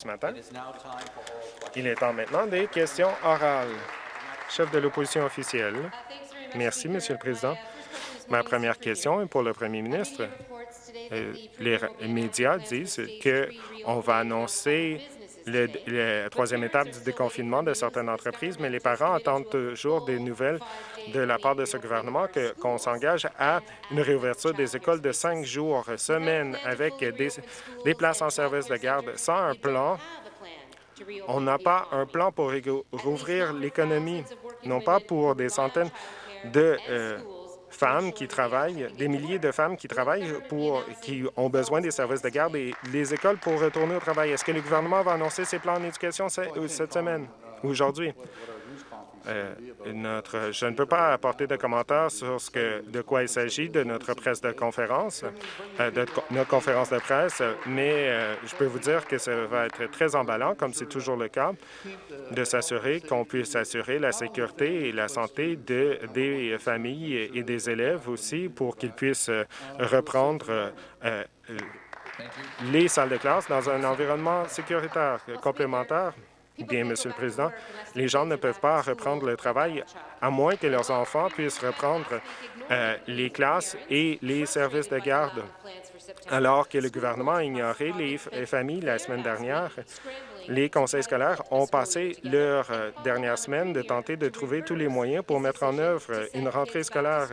ce matin. Il est temps maintenant des questions orales. Chef de l'opposition officielle. Merci, Monsieur le Président. Ma première question est pour le premier ministre. Euh, les médias disent qu'on va annoncer la troisième étape du déconfinement de certaines entreprises, mais les parents attendent toujours des nouvelles de la part de ce gouvernement qu'on s'engage à une réouverture des écoles de cinq jours, semaine, avec des, des places en service de garde. Sans un plan, on n'a pas un plan pour rouvrir l'économie, non pas pour des centaines de euh, femmes qui travaillent, des milliers de femmes qui travaillent pour qui ont besoin des services de garde et les écoles pour retourner au travail. Est-ce que le gouvernement va annoncer ses plans en éducation cette semaine ou aujourd'hui? Euh, notre, je ne peux pas apporter de commentaires sur ce que, de quoi il s'agit de notre presse de conférence, euh, de notre conférence de presse, mais euh, je peux vous dire que ça va être très emballant, comme c'est toujours le cas, de s'assurer qu'on puisse assurer la sécurité et la santé de, des familles et des élèves aussi pour qu'ils puissent reprendre les salles de classe dans un environnement sécuritaire complémentaire. Bien, Monsieur le Président, les gens ne peuvent pas reprendre le travail à moins que leurs enfants puissent reprendre euh, les classes et les services de garde. Alors que le gouvernement a ignoré les, familles la semaine dernière, les conseils scolaires ont passé leur euh, dernière semaine de tenter de trouver tous les moyens pour mettre en œuvre une rentrée scolaire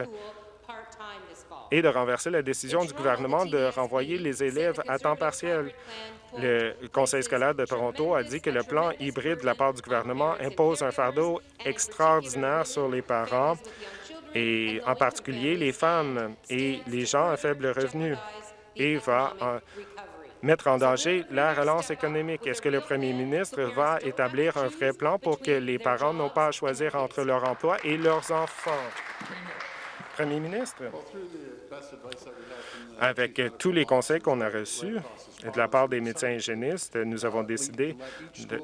et de renverser la décision du gouvernement de renvoyer les élèves à temps partiel. Le Conseil scolaire de Toronto a dit que le plan hybride de la part du gouvernement impose un fardeau extraordinaire sur les parents et en particulier les femmes et les gens à faible revenu et va mettre en danger la relance économique. Est-ce que le premier ministre va établir un vrai plan pour que les parents n'ont pas à choisir entre leur emploi et leurs enfants? Premier ministre, avec tous les conseils qu'on a reçus de la part des médecins hygiénistes, nous avons décidé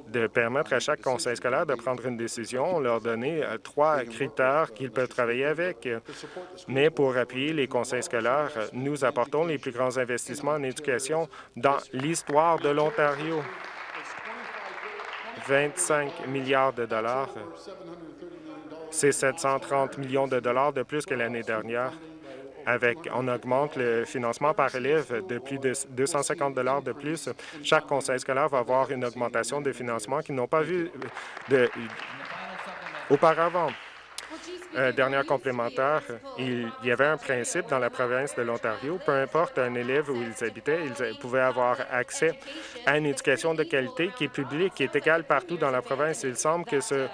de, permettre à chaque conseil scolaire de prendre une décision, leur donner euh, trois critères qu'ils peuvent travailler avec. Mais pour appuyer les conseils scolaires, nous apportons les plus grands investissements en éducation dans l'histoire de l'Ontario. 25 milliards de dollars c'est 730 millions de dollars de plus que l'année dernière. Avec, on augmente le financement par élève de plus de 250 dollars de plus. Chaque conseil scolaire va avoir une augmentation de financement qu'ils n'ont pas vu auparavant. Euh, dernière complémentaire, il y avait un principe dans la province de l'Ontario, peu importe un élève où ils habitaient, ils pouvaient avoir accès à une éducation de qualité qui est publique, qui est égale partout dans la province. Il semble que ce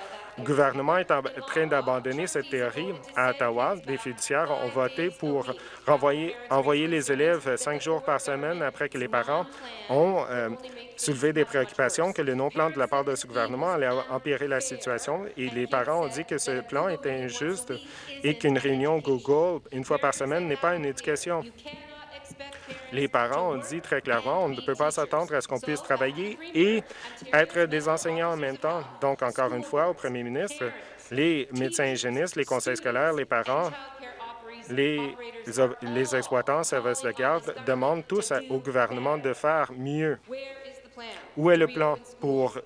gouvernement est en train d'abandonner cette théorie. À Ottawa, des fiduciaires ont voté pour renvoyer, envoyer les élèves cinq jours par semaine après que les parents ont euh, soulevé des préoccupations que le non-plan de la part de ce gouvernement allait empirer la situation. Et les parents ont dit que ce plan était injuste et qu'une réunion Google une fois par semaine n'est pas une éducation. Les parents ont dit très clairement, on ne peut pas s'attendre à ce qu'on puisse travailler et être des enseignants en même temps. Donc, encore une fois, au premier ministre, les médecins hygiénistes, les conseils scolaires, les parents, les, les exploitants services de garde demandent tous au gouvernement de faire mieux. Où est le plan pour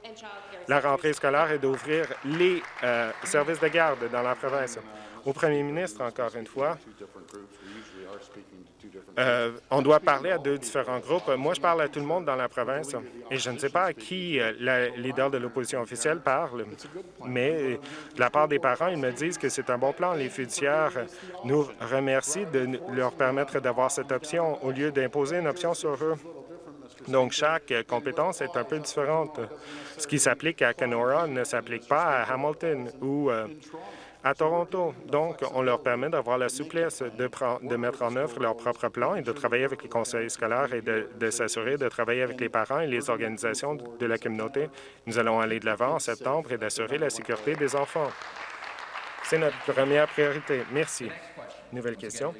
la rentrée scolaire et d'ouvrir les euh, services de garde dans la province? Au premier ministre, encore une fois, euh, on doit parler à deux différents groupes. Moi, je parle à tout le monde dans la province et je ne sais pas à qui euh, le leader de l'opposition officielle parle, mais de la part des parents, ils me disent que c'est un bon plan. Les fiduciaires nous remercient de leur permettre d'avoir cette option au lieu d'imposer une option sur eux. Donc, chaque compétence est un peu différente. Ce qui s'applique à Kenora ne s'applique pas à Hamilton ou euh, à Toronto. Donc, on leur permet d'avoir la souplesse de, mettre en œuvre leur propre plan et de travailler avec les conseils scolaires et de, de s'assurer de travailler avec les parents et les organisations de la communauté. Nous allons aller de l'avant en septembre et d'assurer la sécurité des enfants. C'est notre première priorité. Merci. Nouvelle question.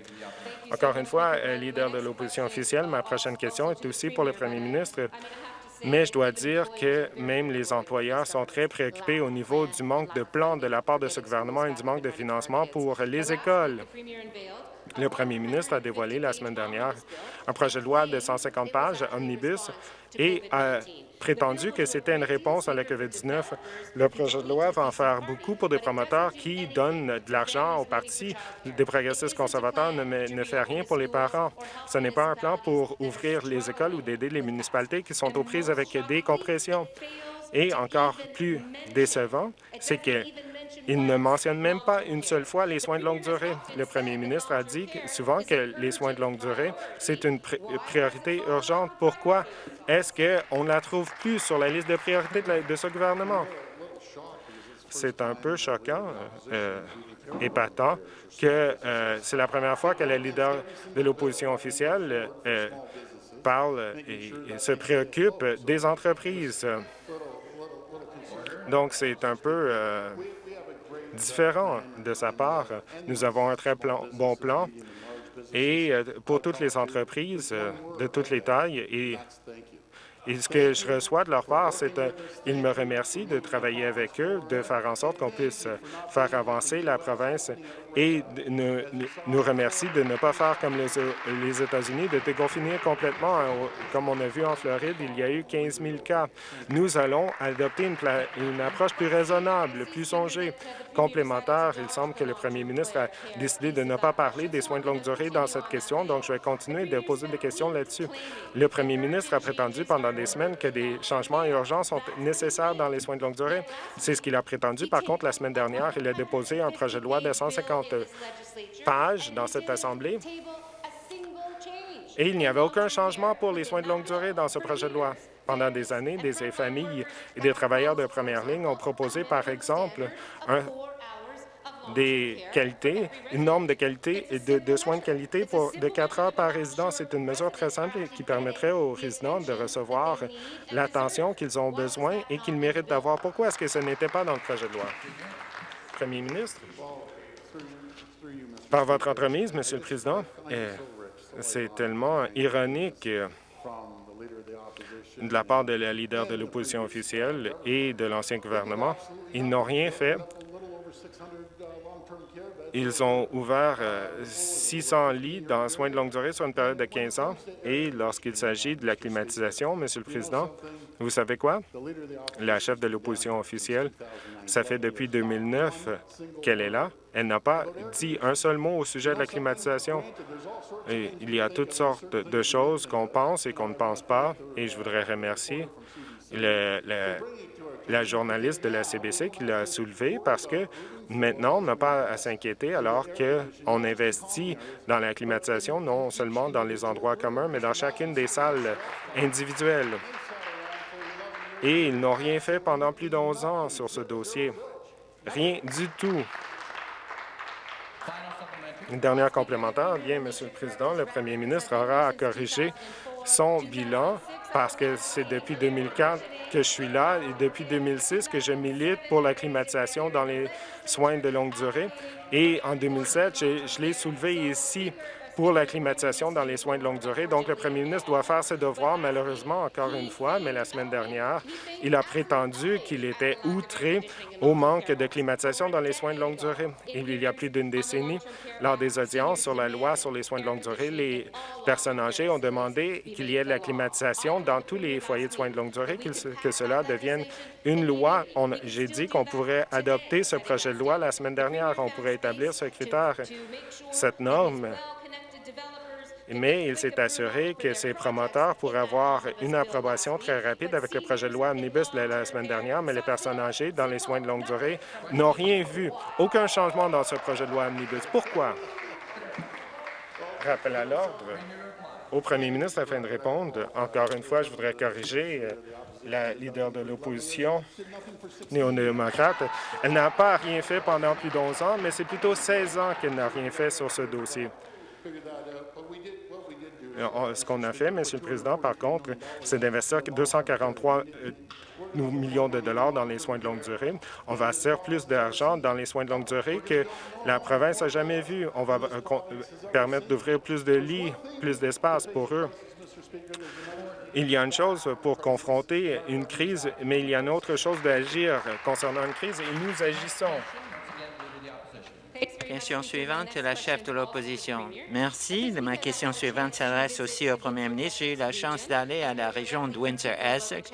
Encore une fois, euh, leader de l'opposition officielle, ma prochaine question est aussi pour le premier ministre mais je dois dire que même les employeurs sont très préoccupés au niveau du manque de plans de la part de ce gouvernement et du manque de financement pour les écoles. Le premier ministre a dévoilé la semaine dernière un projet de loi de 150 pages, Omnibus, et a prétendu que c'était une réponse à la COVID-19. Le projet de loi va en faire beaucoup pour des promoteurs qui donnent de l'argent aux partis. Des progressistes conservateurs ne, ne fait rien pour les parents. Ce n'est pas un plan pour ouvrir les écoles ou d'aider les municipalités qui sont aux prises avec des compressions. Et encore plus décevant, c'est que il ne mentionne même pas une seule fois les soins de longue durée. Le premier ministre a dit souvent que les soins de longue durée, c'est une priorité urgente. Pourquoi est-ce qu'on ne la trouve plus sur la liste de priorités de, ce gouvernement? C'est un peu choquant, euh, épatant, que euh, c'est la première fois que le leader de l'opposition officielle euh, parle et, se préoccupe des entreprises. Donc, c'est un peu différent de sa part. Nous avons un très bon plan et euh, pour toutes les entreprises euh, de toutes les tailles et et ce que je reçois de leur part, c'est qu'ils me remercient de travailler avec eux, de faire en sorte qu'on puisse faire avancer la province et nous remercient de ne pas faire comme les, États-Unis, de déconfiner complètement. Hein, comme on a vu en Floride, il y a eu 15 000 cas. Nous allons adopter une, une approche plus raisonnable, plus songée, complémentaire. Il semble que le premier ministre a décidé de ne pas parler des soins de longue durée dans cette question, donc je vais continuer de poser des questions là-dessus. Le premier ministre a prétendu pendant des semaines que des changements urgents sont nécessaires dans les soins de longue durée. C'est ce qu'il a prétendu. Par contre, la semaine dernière, il a déposé un projet de loi de 150 pages dans cette Assemblée et il n'y avait aucun changement pour les soins de longue durée dans ce projet de loi. Pendant des années, des familles et des travailleurs de première ligne ont proposé, par exemple, des qualités, une norme de qualité et de, soins de qualité pour de 4 heures par résident. C'est une mesure très simple qui permettrait aux résidents de recevoir l'attention qu'ils ont besoin et qu'ils méritent d'avoir. Pourquoi est-ce que ce n'était pas dans le projet de loi? Premier ministre, par votre entremise, Monsieur le Président, eh, c'est tellement ironique de la part de la leader de l'opposition officielle et de l'ancien gouvernement. Ils n'ont rien fait ils ont ouvert 600 euh, lits dans soins de longue durée sur une période de 15 ans. Et lorsqu'il s'agit de la climatisation, Monsieur le Président, vous savez quoi? La chef de l'opposition officielle, ça fait depuis 2009 qu'elle est là. Elle n'a pas dit un seul mot au sujet de la climatisation. Il y a toutes sortes de choses qu'on pense et qu'on ne pense pas. Et je voudrais remercier la journaliste de la CBC qui l'a soulevé parce que Maintenant, on n'a pas à s'inquiéter alors qu'on investit dans la climatisation, non seulement dans les endroits communs, mais dans chacune des salles individuelles. Et ils n'ont rien fait pendant plus de 11 ans sur ce dossier. Rien du tout. Une dernière complémentaire. Bien, Monsieur le Président, le premier ministre aura à corriger son bilan parce que c'est depuis 2004 que je suis là et depuis 2006 que je milite pour la climatisation dans les soins de longue durée. Et en 2007, je, je l'ai soulevé ici pour la climatisation dans les soins de longue durée. Donc, le premier ministre doit faire ses devoirs, malheureusement, encore une fois, mais la semaine dernière, il a prétendu qu'il était outré au manque de climatisation dans les soins de longue durée. Il y a plus d'une décennie, lors des audiences sur la loi sur les soins de longue durée, les personnes âgées ont demandé qu'il y ait de la climatisation dans tous les foyers de soins de longue durée, que cela devienne une loi. J'ai dit qu'on pourrait adopter ce projet de loi la semaine dernière. On pourrait établir ce critère, cette norme mais il s'est assuré que ces promoteurs pourraient avoir une approbation très rapide avec le projet de loi Omnibus de la semaine dernière, mais les personnes âgées dans les soins de longue durée n'ont rien vu. Aucun changement dans ce projet de loi Omnibus. Pourquoi? Rappel à l'ordre au premier ministre afin de répondre. Encore une fois, je voudrais corriger euh, la leader de l'opposition néo-démocrate. Elle n'a pas rien fait pendant plus de 11 ans, mais c'est plutôt 16 ans qu'elle n'a rien fait sur ce dossier. Euh, ce qu'on a fait, Monsieur le Président, par contre, c'est d'investir 243 euh, millions de dollars dans les soins de longue durée. On va investir plus d'argent dans les soins de longue durée que la province n'a jamais vu. On va euh, permettre d'ouvrir plus de lits, plus d'espace pour eux. Il y a une chose pour confronter une crise, mais il y a une autre chose d'agir concernant une crise, et nous agissons. Question suivante, la chef de l'opposition. Merci. Ma question suivante s'adresse aussi au premier ministre. J'ai eu la chance d'aller à la région de Windsor-Essex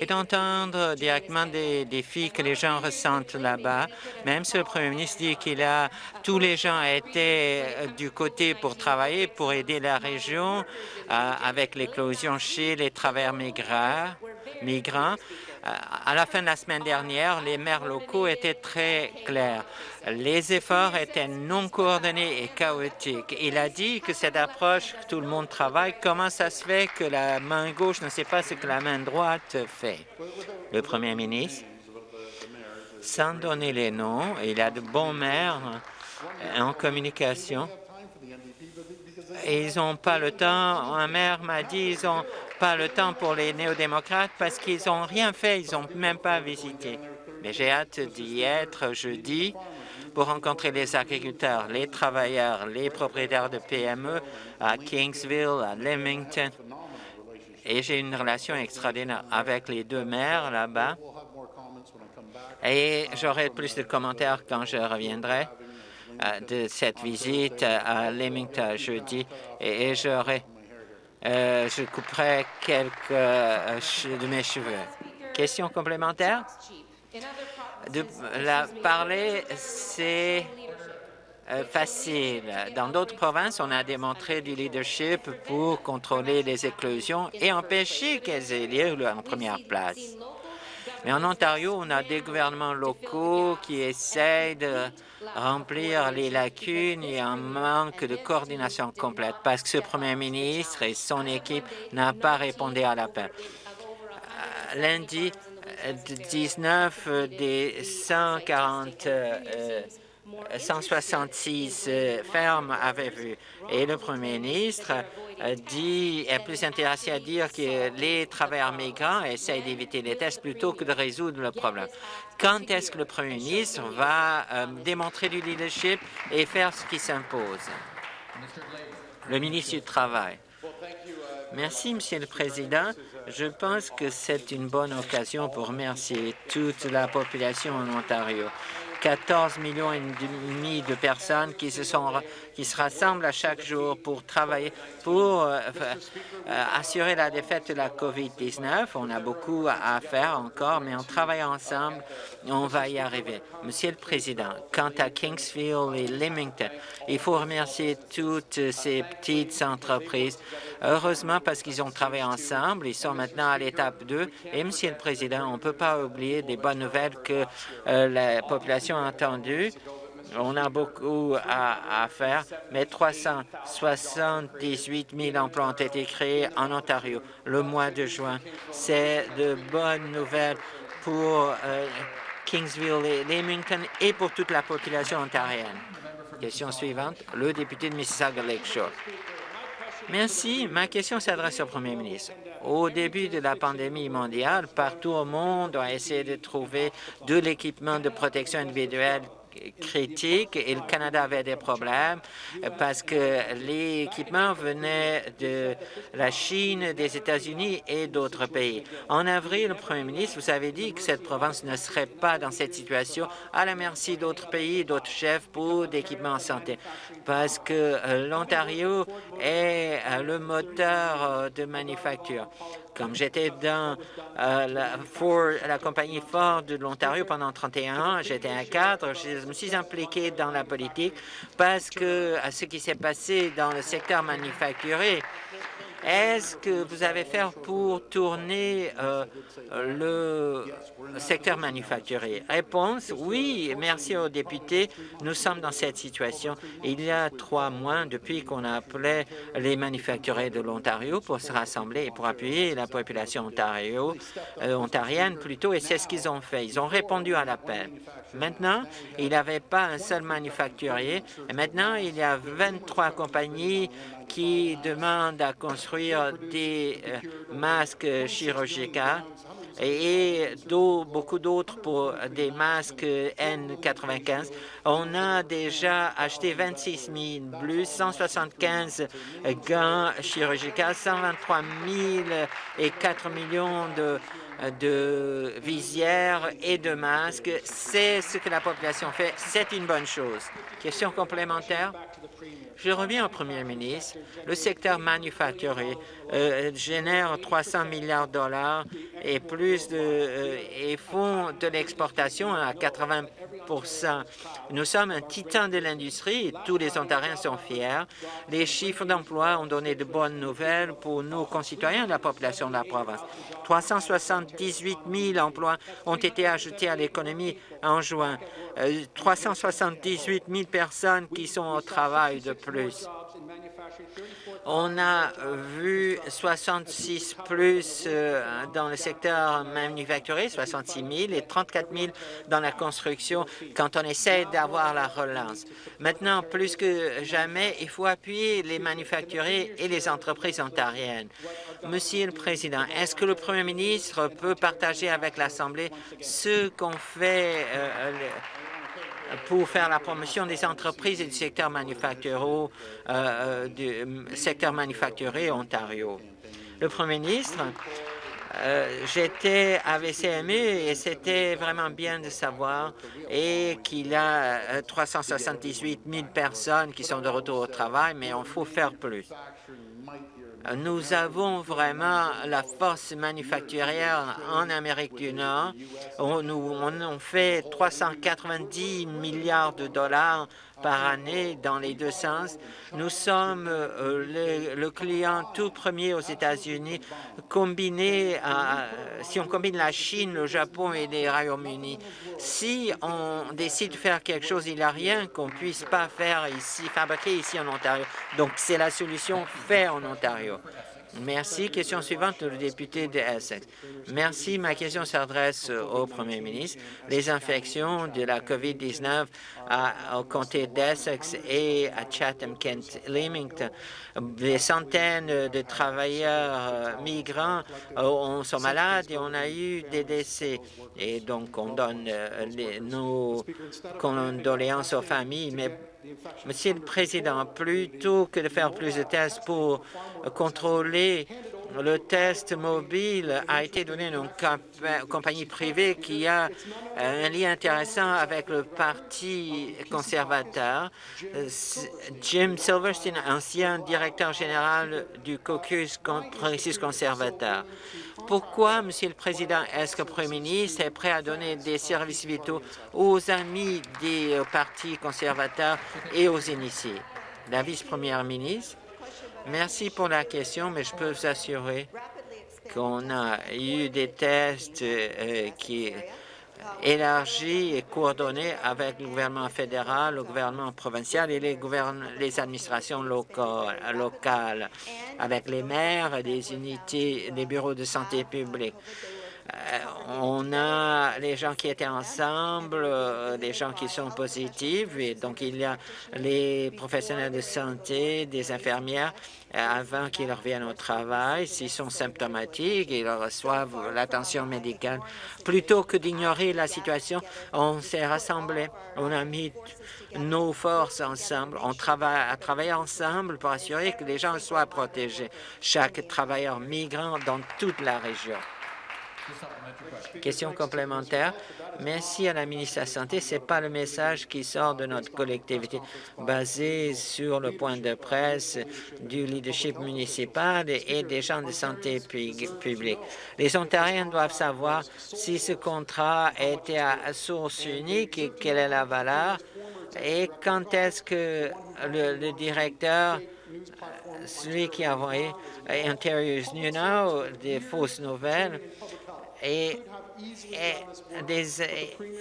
et d'entendre directement des défis que les gens ressentent là-bas. Même si le premier ministre dit qu'il a tous les gens étaient euh, du côté pour travailler, pour aider la région euh, avec l'éclosion chez les travailleurs migrants, migrants. Euh, à la fin de la semaine dernière, les maires locaux étaient très clairs. Les efforts étaient non coordonnés et chaotiques. Il a dit que cette approche, tout le monde travaille, comment ça se fait que la main gauche ne sait pas ce que la main droite fait? Le premier ministre, sans donner les noms, il a de bons maires en communication ils n'ont pas le temps. Un maire m'a dit ils n'ont pas le temps pour les néo-démocrates parce qu'ils n'ont rien fait, ils n'ont même pas visité. Mais j'ai hâte d'y être jeudi pour rencontrer les agriculteurs, les travailleurs, les propriétaires de PME à Kingsville, à Leamington. Et j'ai une relation extraordinaire avec les deux maires là-bas. Et j'aurai plus de commentaires quand je reviendrai. Euh, de cette visite à Leamington jeudi et j'aurai, euh, je couperai quelques euh, de mes cheveux. Question complémentaire? De la parler, c'est facile. Dans d'autres provinces, on a démontré du leadership pour contrôler les éclosions et empêcher qu'elles aient lieu en première place. Mais en Ontario, on a des gouvernements locaux qui essayent de remplir les lacunes et un manque de coordination complète parce que ce premier ministre et son équipe n'ont pas répondu à l'appel. Euh, lundi, 19 des 140 166 euh, fermes avaient vu. Et le premier ministre euh, dit, est plus intéressé à dire que les travailleurs migrants essayent d'éviter les tests plutôt que de résoudre le problème. Quand est-ce que le premier ministre va euh, démontrer du leadership et faire ce qui s'impose? Le ministre du Travail. Merci, Monsieur le Président. Je pense que c'est une bonne occasion pour remercier toute la population en Ontario. 14 millions et demi de personnes qui se, sont, qui se rassemblent à chaque jour pour travailler, pour euh, euh, assurer la défaite de la COVID-19. On a beaucoup à faire encore, mais en travaillant ensemble, on va y arriver. Monsieur le Président, quant à Kingsfield et Leamington, il faut remercier toutes ces petites entreprises. Heureusement, parce qu'ils ont travaillé ensemble, ils sont maintenant à l'étape 2. Et, Monsieur le Président, on ne peut pas oublier des bonnes nouvelles que euh, la population a entendues. On a beaucoup à, faire, mais 378 000 emplois ont été créés en Ontario le mois de juin. C'est de bonnes nouvelles pour euh, Kingsville et Leamington et pour toute la population ontarienne. Question suivante, le député de Mississauga Lakeshore. Merci. Ma question s'adresse au premier ministre. Au début de la pandémie mondiale, partout au monde, on a essayé de trouver de l'équipement de protection individuelle critique et le Canada avait des problèmes parce que l'équipement venait de la Chine, des États-Unis et d'autres pays. En avril, le premier ministre, vous avez dit que cette province ne serait pas dans cette situation à la merci d'autres pays, d'autres chefs pour d'équipements en santé parce que euh, l'Ontario est euh, le moteur euh, de manufacture. Comme j'étais dans euh, la, compagnie Ford de l'Ontario pendant 31 ans, j'étais un cadre, je me suis impliqué dans la politique parce que ce qui s'est passé dans le secteur manufacturier, est-ce que vous avez fait pour tourner euh, le secteur manufacturier? Réponse, oui, merci aux députés. Nous sommes dans cette situation. Il y a trois mois depuis qu'on a appelé les manufacturiers de l'Ontario pour se rassembler et pour appuyer la population euh, ontarienne plutôt, et c'est ce qu'ils ont fait. Ils ont répondu à l'appel. Maintenant, il n'y avait pas un seul manufacturier, maintenant, il y a 23 compagnies qui demandent à construire des euh, masques chirurgicaux et beaucoup d'autres pour des masques N95. On a déjà acheté 26 000 plus, 175 gants chirurgicaux, 123 000 et 4 millions de de visières et de masques. C'est ce que la population fait. C'est une bonne chose. Question complémentaire? Je reviens au premier ministre. Le secteur manufacturier euh, génère 300 milliards de dollars et plus de, euh, et font de l'exportation à 80% Nous sommes un titan de l'industrie et tous les Ontariens sont fiers. Les chiffres d'emploi ont donné de bonnes nouvelles pour nos concitoyens de la population de la province. 378 000 emplois ont été ajoutés à l'économie en juin. 378 euh, 000 personnes qui sont au travail de plus. On a vu 66 plus euh, dans le secteur manufacturier, 66 000 et 34 000 dans la construction quand on essaie d'avoir la relance. Maintenant, plus que jamais, il faut appuyer les manufacturiers et les entreprises ontariennes. Monsieur le Président, est-ce que le Premier ministre peut partager avec l'Assemblée ce qu'on fait euh, pour faire la promotion des entreprises et du secteur manufacturier, euh, euh, du secteur manufacturier Ontario. Le Premier ministre, euh, j'étais avec CMU et c'était vraiment bien de savoir et qu'il y a 378 000 personnes qui sont de retour au travail, mais il faut faire plus. Nous avons vraiment la force manufacturière en Amérique du Nord. On, nous, fait 390 milliards de dollars par année dans les deux sens. Nous sommes euh, le, client tout premier aux États-Unis, combiné à, si on combine la Chine, le Japon et les Royaumes-Unis. Si on décide de faire quelque chose, il n'y a rien qu'on puisse pas faire ici, fabriquer ici en Ontario. Donc, c'est la solution fait en Ontario. Merci. Question suivante, le député de Essex. Merci. Ma question s'adresse au Premier ministre. Les infections de la COVID-19 au comté d'Essex et à Chatham-Kent-Leamington, des centaines de travailleurs euh, migrants euh, sont malades et on a eu des décès. Et donc, on donne euh, nos condoléances aux familles, Monsieur le Président, plutôt que de faire plus de tests pour contrôler le test mobile a été donné à une compagnie privée qui a un lien intéressant avec le Parti conservateur. Jim Silverstein, ancien directeur général du caucus progressiste conservateur. Pourquoi, Monsieur le Président, est-ce que le Premier ministre est prêt à donner des services vitaux aux amis des partis conservateurs et aux initiés? La vice-première ministre. Merci pour la question, mais je peux vous assurer qu'on a eu des tests euh, qui élargis et coordonnés avec le gouvernement fédéral, le gouvernement provincial et les, les administrations locales, avec les maires, les unités, les bureaux de santé publique. Euh, on a les gens qui étaient ensemble, euh, des gens qui sont positifs, et donc il y a les professionnels de santé, des infirmières, euh, avant qu'ils reviennent au travail. S'ils sont symptomatiques, ils reçoivent l'attention médicale. Plutôt que d'ignorer la situation, on s'est rassemblés, on a mis nos forces ensemble, on travaille à travailler ensemble pour assurer que les gens soient protégés, chaque travailleur migrant dans toute la région. Question complémentaire. Merci à la ministre de la Santé. Ce n'est pas le message qui sort de notre collectivité basé sur le point de presse du leadership municipal et des gens de santé publique. Les Ontariens doivent savoir si ce contrat était à source unique et quelle est la valeur et quand est-ce que le, directeur celui qui a envoyé Ontario's New Now, des fausses nouvelles, et,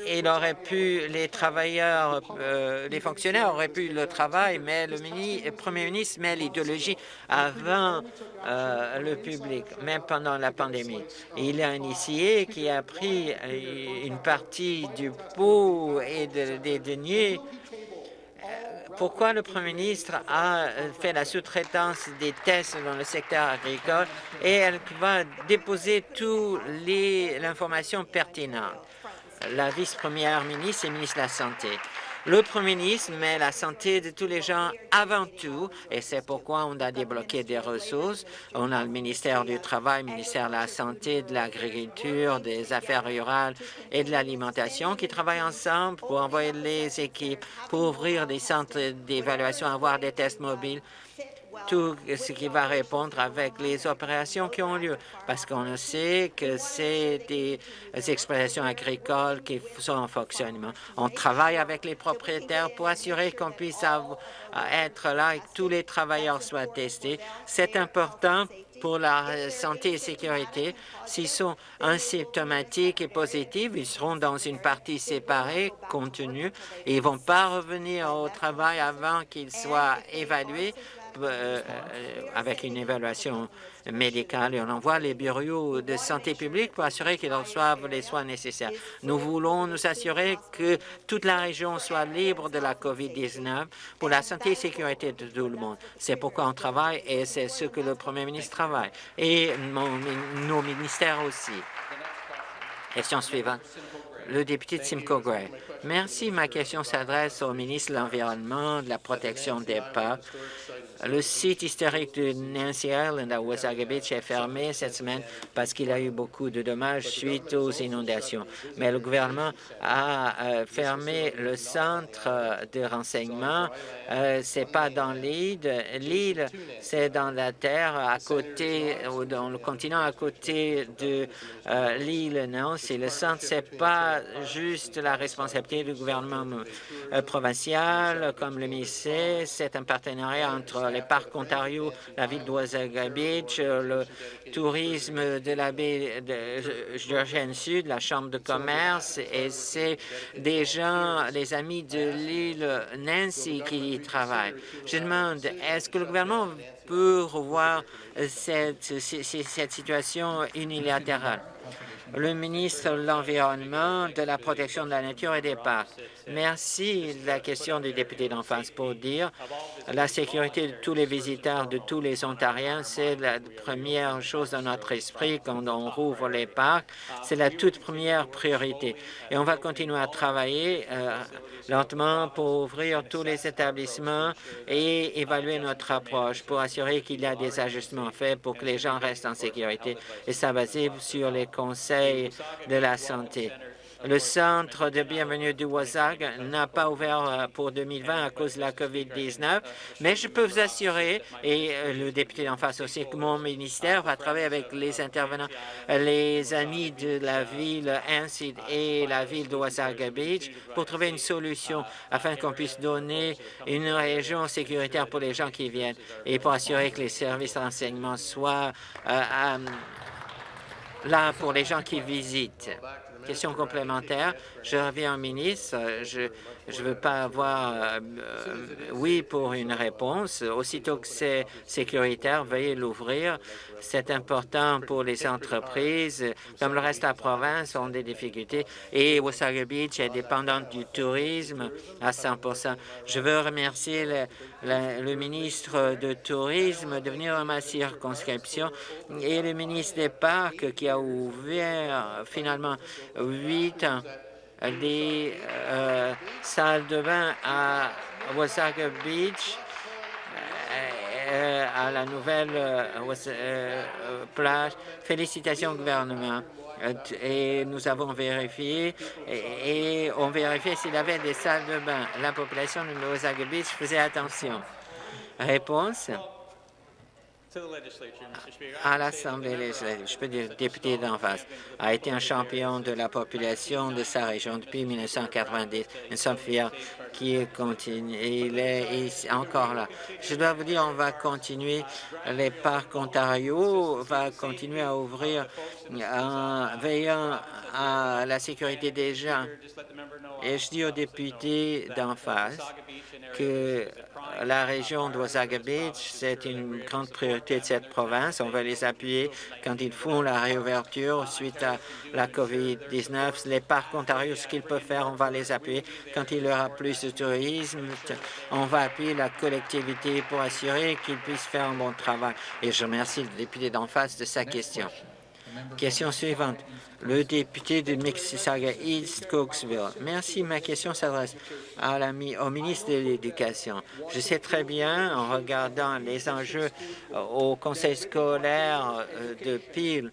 il aurait pu, les travailleurs, euh, les fonctionnaires auraient pu le travail, mais le, Premier ministre met l'idéologie avant euh, le public, même pendant la pandémie. il a initié qui a pris une partie du pot et des deniers pourquoi le Premier ministre a euh, fait la sous-traitance des tests dans le secteur agricole et elle va déposer toute l'information pertinente? La vice-première ministre et ministre de la Santé. Le Premier ministre met la santé de tous les gens avant tout, et c'est pourquoi on a débloqué des ressources. On a le ministère du Travail, le ministère de la Santé, de l'Agriculture, des Affaires rurales et de l'Alimentation qui travaillent ensemble pour envoyer les équipes, pour ouvrir des centres d'évaluation, avoir des tests mobiles tout ce qui va répondre avec les opérations qui ont lieu, parce qu'on sait que c'est des exploitations agricoles qui sont en fonctionnement. On travaille avec les propriétaires pour assurer qu'on puisse être là et que tous les travailleurs soient testés. C'est important pour la santé et sécurité. S'ils sont asymptomatiques et positifs, ils seront dans une partie séparée, contenue, et ils ne vont pas revenir au travail avant qu'ils soient évalués euh, euh, avec une évaluation médicale et on envoie les bureaux de santé publique pour assurer qu'ils reçoivent les soins nécessaires. Nous voulons nous assurer que toute la région soit libre de la COVID-19 pour la santé et sécurité de tout le monde. C'est pourquoi on travaille et c'est ce que le premier ministre travaille et nos ministères aussi. Question suivante. Le député de Simcoe Gray. Merci. Ma question s'adresse au ministre de l'Environnement, de la protection des parcs. Le site historique de Nancy Island à Wasaga Beach est fermé cette semaine parce qu'il a eu beaucoup de dommages suite aux inondations. Mais le gouvernement a euh, fermé le centre de renseignement. Euh, c'est pas dans l'île. L'île, c'est dans la terre à côté, ou dans le continent à côté de euh, l'île Nancy. Le centre, c'est pas juste la responsabilité du gouvernement provincial, comme le ministère. C'est un partenariat entre les parcs Ontario, la ville d'Oasaga Beach, le tourisme de la baie de Georgienne Sud, la Chambre de commerce, et c'est des gens, des amis de l'île Nancy qui y travaillent. Je demande, est-ce que le gouvernement peut revoir cette situation unilatérale? Le ministre de l'Environnement, de la protection de la nature et des parcs. Merci la question du député d'en face pour dire la sécurité de tous les visiteurs, de tous les Ontariens, c'est la première chose dans notre esprit quand on rouvre les parcs. C'est la toute première priorité. Et on va continuer à travailler euh, lentement pour ouvrir tous les établissements et évaluer notre approche pour assurer qu'il y a des ajustements faits pour que les gens restent en sécurité. Et ça sur les conseils de la santé. Le centre de bienvenue du WASAG n'a pas ouvert euh, pour 2020 à cause de la COVID-19, mais je peux vous assurer, et euh, le député d'en face aussi, que mon ministère va travailler avec les intervenants, les amis de la ville ainsi et la ville de Wasaga Beach pour trouver une solution afin qu'on puisse donner une région sécuritaire pour les gens qui viennent et pour assurer que les services d'enseignement soient euh, là pour les gens qui visitent. Question complémentaire. Je reviens au ministre. Je ne veux pas avoir euh, oui pour une réponse. Aussitôt que c'est sécuritaire, veuillez l'ouvrir. C'est important pour les entreprises. Comme le reste de la province, ont des difficultés. Et Wasaga Beach est dépendante du tourisme à 100% Je veux remercier le, ministre de Tourisme de venir à ma circonscription et le ministre des Parcs qui a ouvert finalement huit des euh, salles de bain à Wasaga Beach, euh, à la nouvelle euh, plage. Félicitations au gouvernement. Et nous avons vérifié et, on vérifiait s'il avait des salles de bain. La population de Wasaga Beach faisait attention. Réponse à l'Assemblée législative. Je peux dire le député d'en face a été un champion de la population de sa région depuis 1990. Nous sommes fiers qu'il continue. Il est encore là. Je dois vous dire, on va continuer. Les parcs Ontario va continuer à ouvrir en veillant à la sécurité des gens. Et je dis aux députés d'en face que la région d'Osaga Beach, c'est une grande priorité de cette province. On va les appuyer quand ils font la réouverture suite à la COVID-19. Les parcs Ontario, ce qu'ils peuvent faire, on va les appuyer. Quand il y aura plus de tourisme, on va appuyer la collectivité pour assurer qu'ils puissent faire un bon travail. Et je remercie le député d'en face de sa question. Question suivante. Le député de Mississauga East Cooksville. Merci. Ma question s'adresse au ministre de l'Éducation. Je sais très bien, en regardant les enjeux au conseil scolaire euh, de Peel,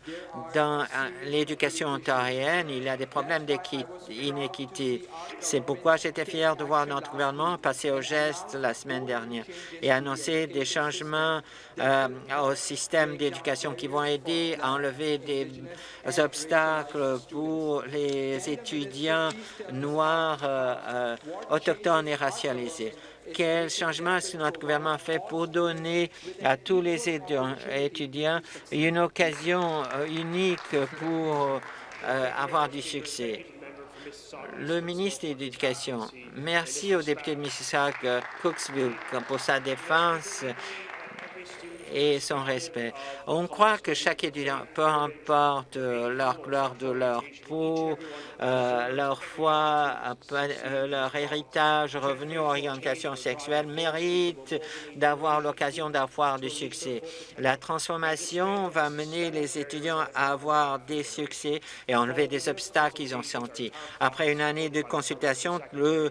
dans euh, l'éducation ontarienne, il y a des problèmes d'inéquité. C'est pourquoi j'étais fier de voir notre gouvernement passer au geste la semaine dernière et annoncer des changements euh, au système d'éducation qui vont aider à enlever des obstacles pour les étudiants noirs, euh, euh, autochtones et racialisés. Quel changement est-ce que notre gouvernement fait pour donner à tous les étudiants une occasion unique pour avoir du succès? Le ministre de l'Éducation, merci au député de Mississauga-Cooksville pour sa défense et son respect. On croit que chaque étudiant, peu importe leur couleur de leur peau, euh, leur foi, euh, leur héritage, revenu, orientation sexuelle, mérite d'avoir l'occasion d'avoir du succès. La transformation va mener les étudiants à avoir des succès et enlever des obstacles qu'ils ont sentis. Après une année de consultation, le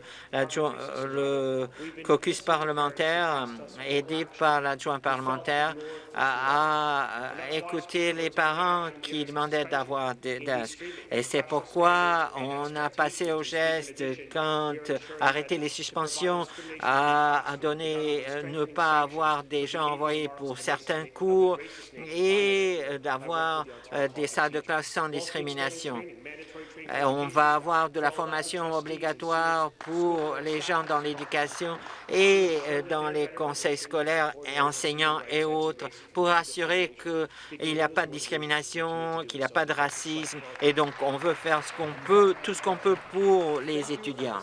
caucus parlementaire, aidé par l'adjoint parlementaire, a, écouté les parents qui demandaient d'avoir des Et c'est pourquoi on a passé au geste quand arrêter les suspensions a, donné euh, ne pas avoir des gens envoyés pour certains cours et d'avoir euh, des salles de classe sans discrimination. Euh, on va avoir de la formation obligatoire pour les gens dans l'éducation et euh, dans les conseils scolaires et enseignants et autres pour assurer qu'il n'y a pas de discrimination, qu'il n'y a pas de racisme. Et donc on veut faire ce qu'on peut, tout ce qu'on peut pour les étudiants.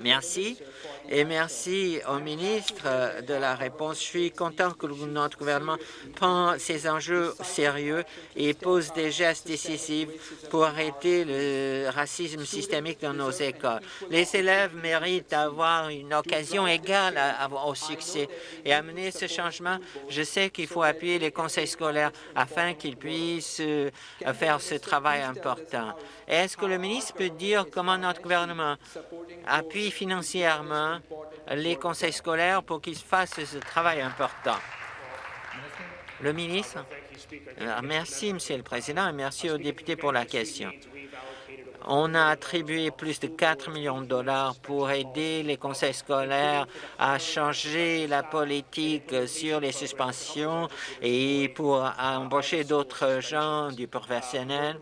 Merci et merci au ministre de la réponse. Je suis content que notre gouvernement prend ces enjeux sérieux et pose des gestes décisifs pour arrêter le racisme systémique dans nos écoles. Les élèves méritent d'avoir une occasion égale au succès et amener ce changement. Je sais qu'il faut appuyer les conseils scolaires afin qu'ils puissent euh, faire ce travail important. Est-ce que le ministre peut dire comment notre gouvernement appuie financièrement les conseils scolaires pour qu'ils fassent ce travail important. Le ministre? Merci, Monsieur le Président, et merci aux députés pour la question. On a attribué plus de 4 millions de dollars pour aider les conseils scolaires à changer la politique sur les suspensions et pour embaucher d'autres gens du professionnel.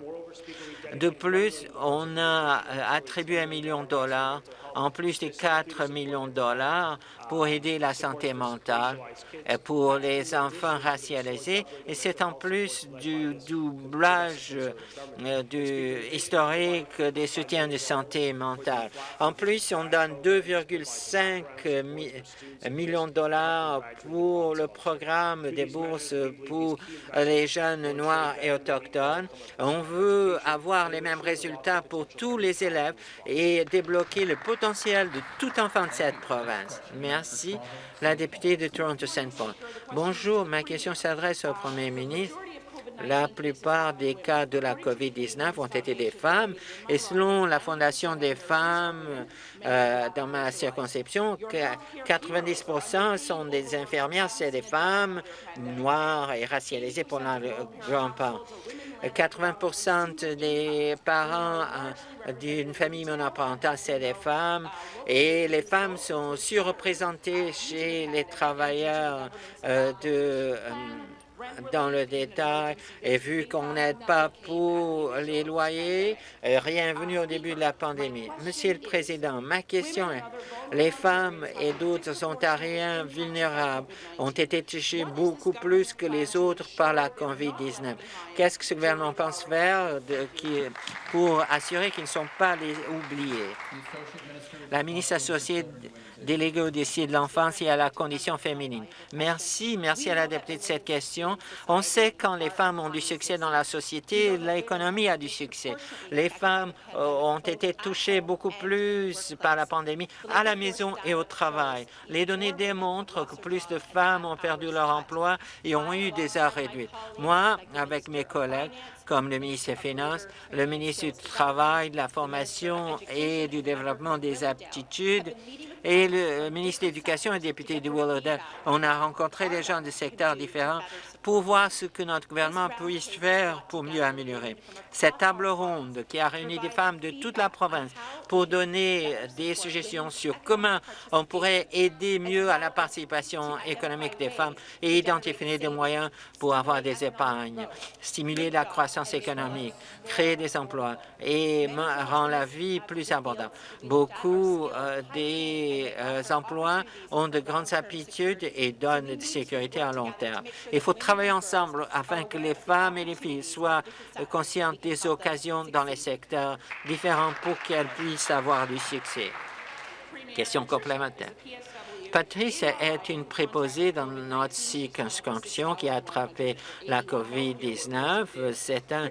De plus, on a attribué un million de dollars en plus de 4 millions de dollars pour aider la santé mentale pour les enfants racialisés et c'est en plus du doublage euh, historique des soutiens de santé mentale. En plus, on donne 2,5 millions de dollars pour le programme des bourses pour les jeunes noirs et autochtones. On veut avoir les mêmes résultats pour tous les élèves et débloquer le potentiel de tout enfant de cette province. Merci. La députée de Toronto-Saint Paul. Bonjour, ma question s'adresse au Premier ministre. La plupart des cas de la COVID-19 ont été des femmes et selon la Fondation des femmes euh, dans ma circonscription, 90% sont des infirmières, c'est des femmes noires et racialisées pour la grande part. 80% des parents euh, d'une famille monoparentale, c'est des femmes, et les femmes sont surreprésentées chez les travailleurs euh, de dans le détail et vu qu'on n'aide pas pour les loyers, rien venu au début de la pandémie. Monsieur le Président, ma question est, les femmes et d'autres Ontariens vulnérables ont été touchés beaucoup plus que les autres par la COVID-19. Qu'est-ce que ce gouvernement pense faire pour assurer qu'ils ne sont pas oubliés? La ministre associée déléguée au dossier de l'enfance et à la condition féminine. Merci, merci à la députée de cette question éducation. On sait quand les femmes ont du succès dans la société, l'économie a du succès. Les femmes euh, ont été touchées beaucoup plus par la pandémie à la maison et au travail. Les données démontrent que plus de femmes ont perdu leur emploi et ont eu des heures réduites. Moi, avec mes collègues, comme le ministre des Finances, le ministre du Travail, de la Formation et du Développement des aptitudes et le ministre de l'Éducation et député de Willowdale. On a rencontré des gens de secteurs différents pour voir ce que notre gouvernement puisse faire pour mieux améliorer. Cette table ronde qui a réuni des femmes de toute la province pour donner des suggestions sur comment on pourrait aider mieux à la participation économique des femmes et identifier des moyens pour avoir des épargnes, stimuler la croissance économique, créer des emplois et rendre la vie plus abordable. Beaucoup euh, des euh, emplois ont de grandes aptitudes et donnent de sécurité à long terme. Il faut travailler ensemble afin que les femmes et les filles soient conscientes des occasions dans les secteurs différents pour qu'elles puissent avoir du succès. Question complémentaire. Patrice est une préposée dans notre circonscription qui a attrapé la COVID-19. C'est un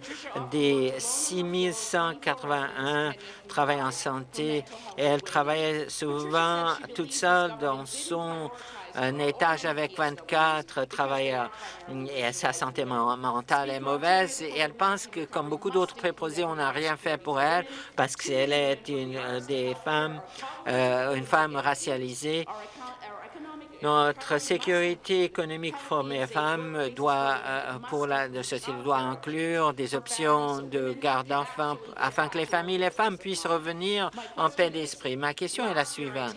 des 6181 travailleurs en santé. Elle travaille souvent toute seule dans son un étage avec 24 travailleurs et sa santé mentale est mauvaise et elle pense que, comme beaucoup d'autres préposés, on n'a rien fait pour elle parce qu'elle est une euh, des femmes, euh, une femme racialisée. Notre sécurité économique pour les femmes doit, euh, pour la société doit inclure des options de garde d'enfants afin que les familles et les femmes puissent revenir en paix d'esprit. Ma question est la suivante.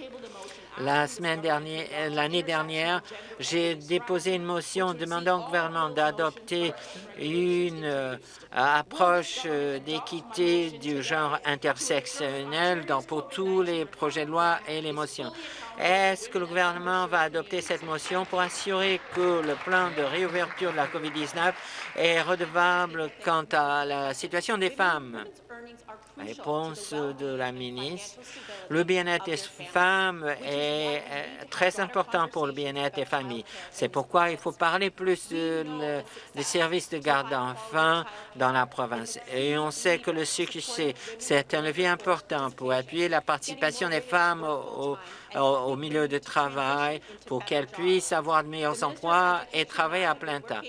La semaine dernière, euh, l'année dernière, j'ai déposé une motion demandant au gouvernement d'adopter une euh, approche euh, d'équité du genre intersectionnel dans, pour tous les projets de loi et les motions. Est-ce que le gouvernement va adopter cette motion pour assurer que le plan de réouverture de la COVID-19 est redevable quant à la situation des femmes? Réponse de la ministre. Le bien-être des femmes est très important pour le bien-être des familles. C'est pourquoi il faut parler plus des services de garde d'enfants dans la province? Et on sait que le succès, c'est un levier important pour appuyer la participation des femmes au, au milieu de travail, pour qu'elles puissent avoir de meilleurs emplois et travailler à plein temps.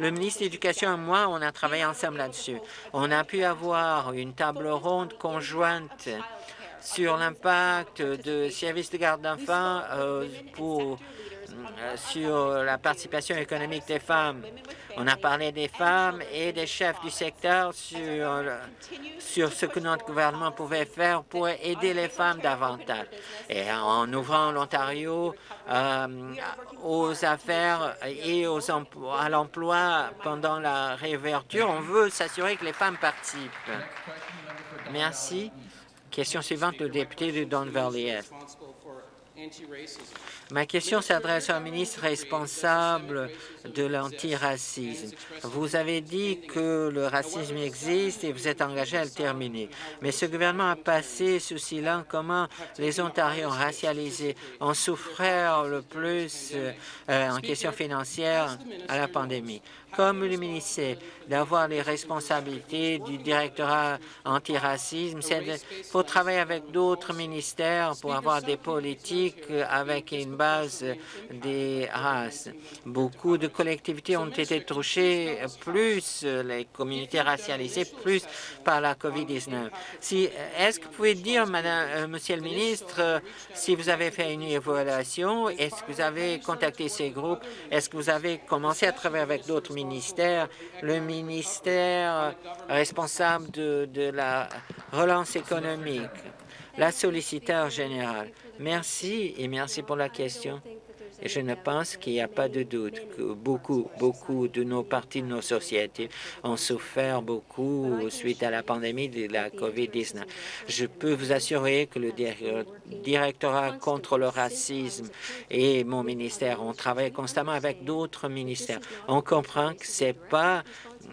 Le ministre de l'Éducation et moi, on a travaillé ensemble là-dessus. On a pu avoir une table ronde conjointe sur l'impact de services de garde d'enfants euh, pour sur la participation économique des femmes. On a parlé des femmes et des chefs du secteur sur, sur ce que notre gouvernement pouvait faire pour aider les femmes davantage. Et en ouvrant l'Ontario euh, aux affaires et aux à l'emploi pendant la réouverture, on veut s'assurer que les femmes participent. Merci. Question suivante, le député de Don Valley. Ma question s'adresse au ministre responsable de l'antiracisme. Vous avez dit que le racisme existe et vous êtes engagé à le terminer. Mais ce gouvernement a passé sous silence comment les Ontariens racialisés ont souffert le plus euh, en question financière à la pandémie comme le ministère, d'avoir les responsabilités du directorat antiracisme. Il faut travailler avec d'autres ministères pour avoir des politiques avec une base des races. Beaucoup de collectivités ont été touchées, plus les communautés racialisées, plus par la COVID-19. Si, Est-ce que vous pouvez dire, Madame, euh, Monsieur le ministre, si vous avez fait une évaluation, est-ce que vous avez contacté ces groupes, est-ce que vous avez commencé à travailler avec d'autres ministère, le ministère responsable de, de la relance économique, la solliciteur générale. Merci et merci pour la question. Je ne pense qu'il n'y a pas de doute que beaucoup, beaucoup de nos parties de nos sociétés ont souffert beaucoup suite à la pandémie de la COVID-19. Je peux vous assurer que le directorat contre le racisme et mon ministère, ont travaillé constamment avec d'autres ministères. On comprend que ce n'est pas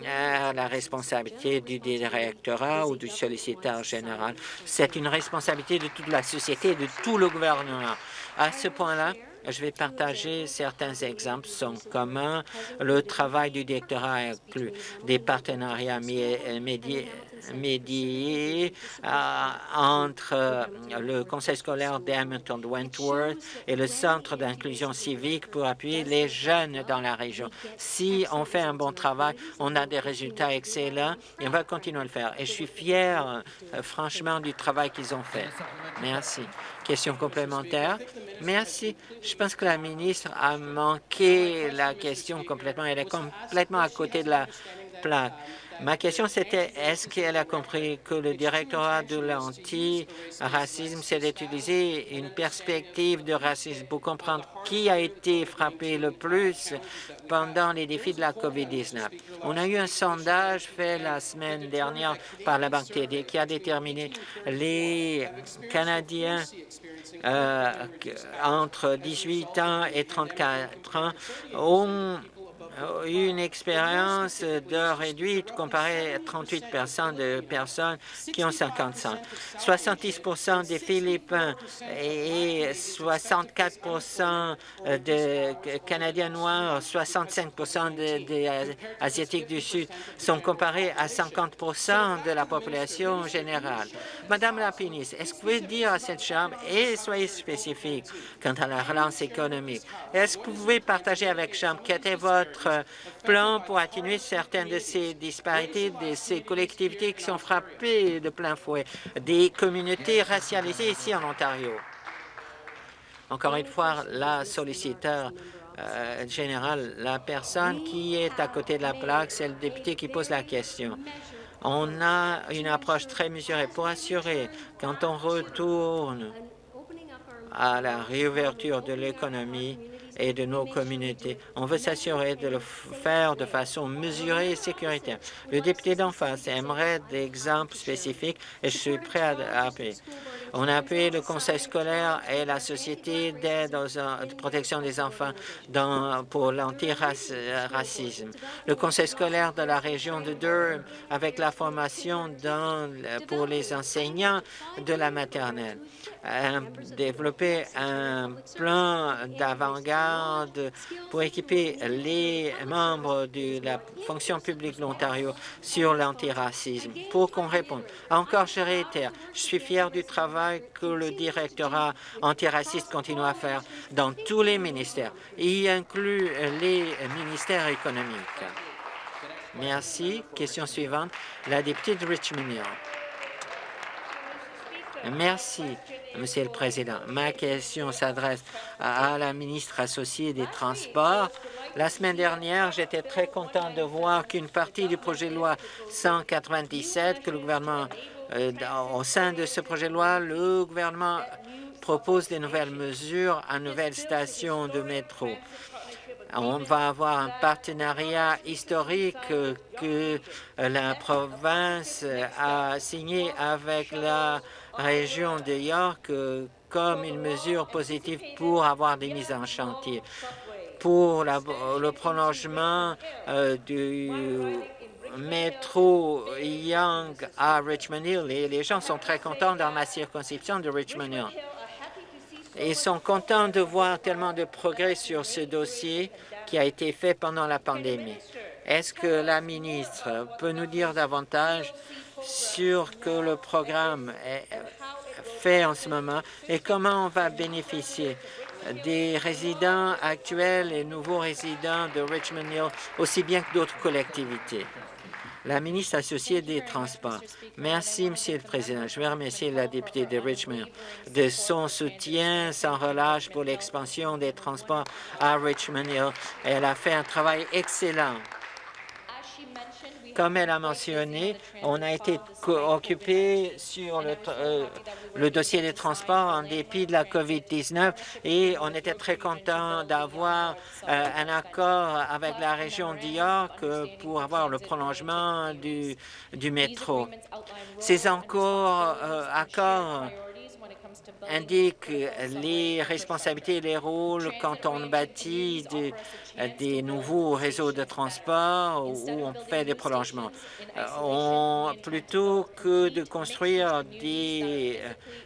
euh, la responsabilité du directorat ou du solliciteur général. C'est une responsabilité de toute la société et de tout le gouvernement. À ce point-là, Je vais partager certains exemples sont communs. Le travail du directeur inclut des partenariats médiés médié euh, entre le conseil scolaire d'Hamilton-Wentworth et le centre d'inclusion civique pour appuyer les jeunes dans la région. Si on fait un bon travail, on a des résultats excellents et on va continuer à le faire. Et je suis fier, euh, franchement, du travail qu'ils ont fait. Merci. Question complémentaire? Merci. Je pense que la ministre a manqué la question complètement. Elle est complètement à côté de la Ma question, c'était est-ce qu'elle a compris que le directorat de l'anti-racisme, c'est d'utiliser une perspective de racisme pour comprendre qui a été frappé le plus pendant les défis de la COVID-19? On a eu un sondage fait la semaine dernière par la Banque TD qui a déterminé les Canadiens euh, entre 18 ans et 34 ans ont une expérience d'heure réduite comparée à 38 de personnes qui ont 50 ans. 70 des Philippins et 64 de Canadiens noirs, 65 des Asiatiques du Sud sont comparés à 50 de la population générale. Madame la ministre, est-ce que vous pouvez dire à cette Chambre, et soyez spécifique quant à la relance économique, est-ce que vous pouvez partager avec Chambre quel était votre plan pour atténuer certaines de ces disparités, de ces collectivités qui sont frappées de plein fouet, des communautés racialisées ici en Ontario. Encore une fois, la solliciteur euh, générale, la personne qui est à côté de la plaque, c'est le député qui pose la question. On a une approche très mesurée pour assurer, quand on retourne à la réouverture de l'économie, et de nos communautés. On veut s'assurer de le faire de façon mesurée et sécuritaire. Le député d'en face aimerait des exemples spécifiques et je suis prêt à appuyer. On a appuyé le conseil scolaire et la société d'aide de protection des enfants pour l'antiracisme. Le conseil scolaire de la région de Durham avec la formation pour les enseignants de la maternelle. A développé un plan d'avant-garde pour équiper les membres de la fonction publique de l'Ontario sur l'antiracisme. Pour qu'on réponde, encore je réitère, je suis fier du travail que le directorat antiraciste continue à faire dans tous les ministères, y inclut les ministères économiques. Merci. Question suivante, la députée de Richmond. Merci, Monsieur le Président. Ma question s'adresse à la ministre associée des Transports. La semaine dernière, j'étais très content de voir qu'une partie du projet de loi 197 que le gouvernement, euh, au sein de ce projet de loi, le gouvernement propose des nouvelles mesures à nouvelles stations de métro. On va avoir un partenariat historique que la province a signé avec la région de York euh, comme une mesure positive pour avoir des mises en chantier. Pour le prolongement euh, du métro Young à Richmond Hill, les gens sont très contents dans ma circonscription de Richmond Hill. Ils sont contents de voir tellement de progrès sur ce dossier qui a été fait pendant la pandémie. Est-ce que la ministre peut nous dire davantage sur que le programme est fait en ce moment et comment on va bénéficier des résidents actuels et nouveaux résidents de Richmond Hill, aussi bien que d'autres collectivités. La ministre associée des Transports. Merci, Monsieur le Président. Je veux remercier la députée de Richmond de son soutien sans relâche pour l'expansion des transports à Richmond Hill. Elle a fait un travail excellent comme elle a mentionné, on a été occupé sur euh, le, dossier des transports en dépit de la COVID-19 et on était très content d'avoir euh, un accord avec la région d'York euh, pour avoir le prolongement du, du métro. Ces accords indique les responsabilités et les rôles quand on bâtit des, nouveaux réseaux de transport ou on fait des prolongements. On, plutôt que de construire des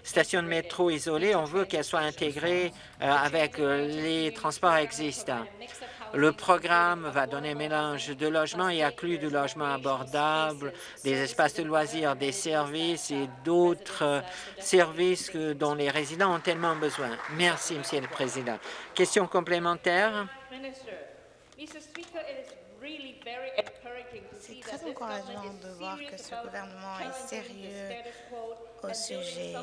stations de métro isolées, on veut qu'elles soient intégrées avec les transports existants. Le programme va donner un mélange de logements et inclut du logement abordable, des espaces de loisirs, des services et d'autres services dont les résidents ont tellement besoin. Merci, Monsieur le Président. Question complémentaire? C'est très encourageant de voir que ce gouvernement est sérieux au sujet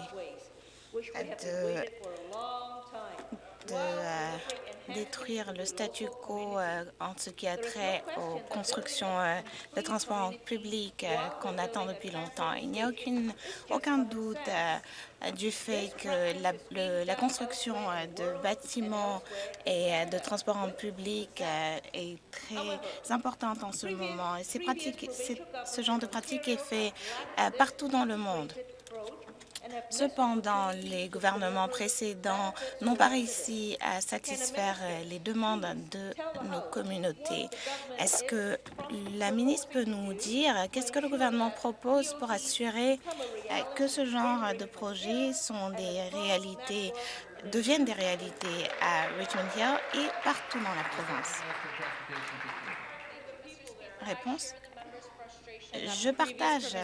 de de euh, détruire le statu quo euh, en ce qui a trait aux constructions euh, de transports publics qu'on attend depuis longtemps. Il n'y a aucune, aucun doute du fait que la, construction de bâtiments et de transports en public est très importante en ce moment. Ce genre de pratique est fait partout dans le monde. Cependant, les gouvernements précédents n'ont pas réussi à satisfaire les demandes de nos communautés. Est-ce que la ministre peut nous dire qu'est-ce que le gouvernement propose pour assurer que ce genre de projets sont des réalités, deviennent des réalités à Richmond Hill et partout dans la province? Réponse je partage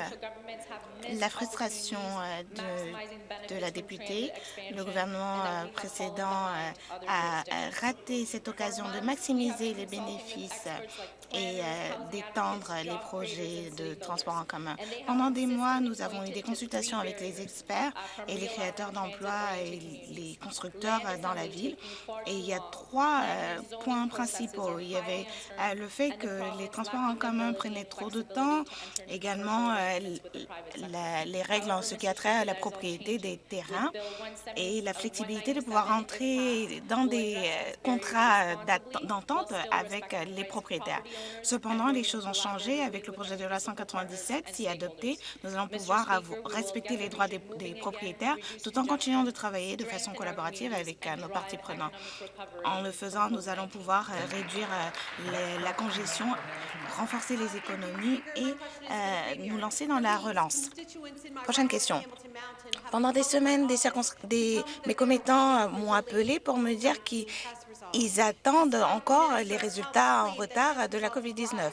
la frustration euh, de, la députée. Le gouvernement euh, précédent euh, a raté cette occasion de maximiser les bénéfices et d'étendre les projets de transport en commun. Pendant des mois, nous avons eu des consultations avec les experts et les créateurs d'emplois et les constructeurs dans la ville. Et il y a trois points principaux. Il y avait le fait que les transports en commun prenaient trop de temps, également euh, les règles en ce qui a trait à la propriété des terrains et la flexibilité de pouvoir entrer dans des euh, contrats d'entente avec les propriétaires. Cependant, les choses ont changé avec le projet de loi 197. Si adopté, nous allons pouvoir respecter les droits des, propriétaires tout en continuant de travailler de façon collaborative avec euh, nos parties prenantes. En le faisant, nous allons pouvoir réduire la congestion, renforcer les économies et euh, nous lancer dans la relance. Prochaine question. Pendant des semaines, des mes commettants m'ont appelé pour me dire qu'ils ils attendent encore les résultats en retard de la COVID-19.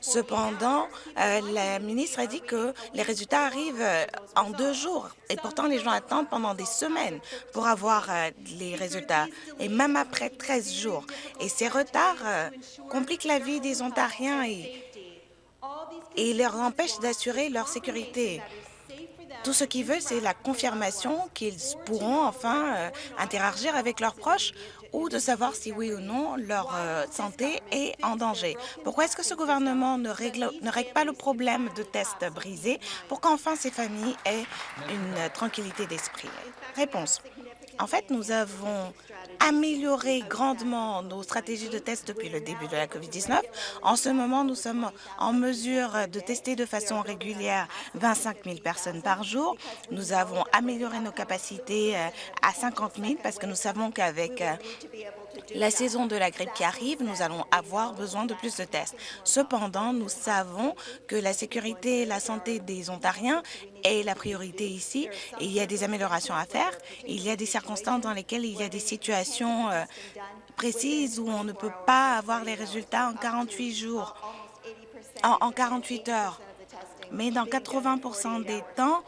Cependant, euh, la ministre a dit que les résultats arrivent en deux jours. Et pourtant, les gens attendent pendant des semaines pour avoir euh, les résultats, et même après 13 jours. Et ces retards compliquent la vie des Ontariens et leur empêche d'assurer leur sécurité. Tout ce qu'ils veulent, c'est la confirmation qu'ils pourront enfin euh, interagir avec leurs proches ou de savoir si oui ou non leur euh, santé est en danger. Pourquoi est-ce que ce gouvernement ne règle, ne règle pas le problème de tests brisés pour qu'enfin ces familles aient une tranquillité d'esprit? Réponse. En fait, nous avons amélioré grandement nos stratégies de test depuis le début de la COVID-19. En ce moment, nous sommes en mesure de tester de façon régulière 25 000 personnes par jour. Nous avons amélioré nos capacités euh, à 50 000 parce que nous savons qu'avec euh, la saison de la grippe qui arrive, nous allons avoir besoin de plus de tests. Cependant, nous savons que la sécurité et la santé des Ontariens est la priorité ici. il y a des améliorations à faire. Il y a des circonstances dans lesquelles il y a des situations euh, précises où on ne peut pas avoir les résultats en 48 jours, en, 48 heures. Mais dans 80% des temps,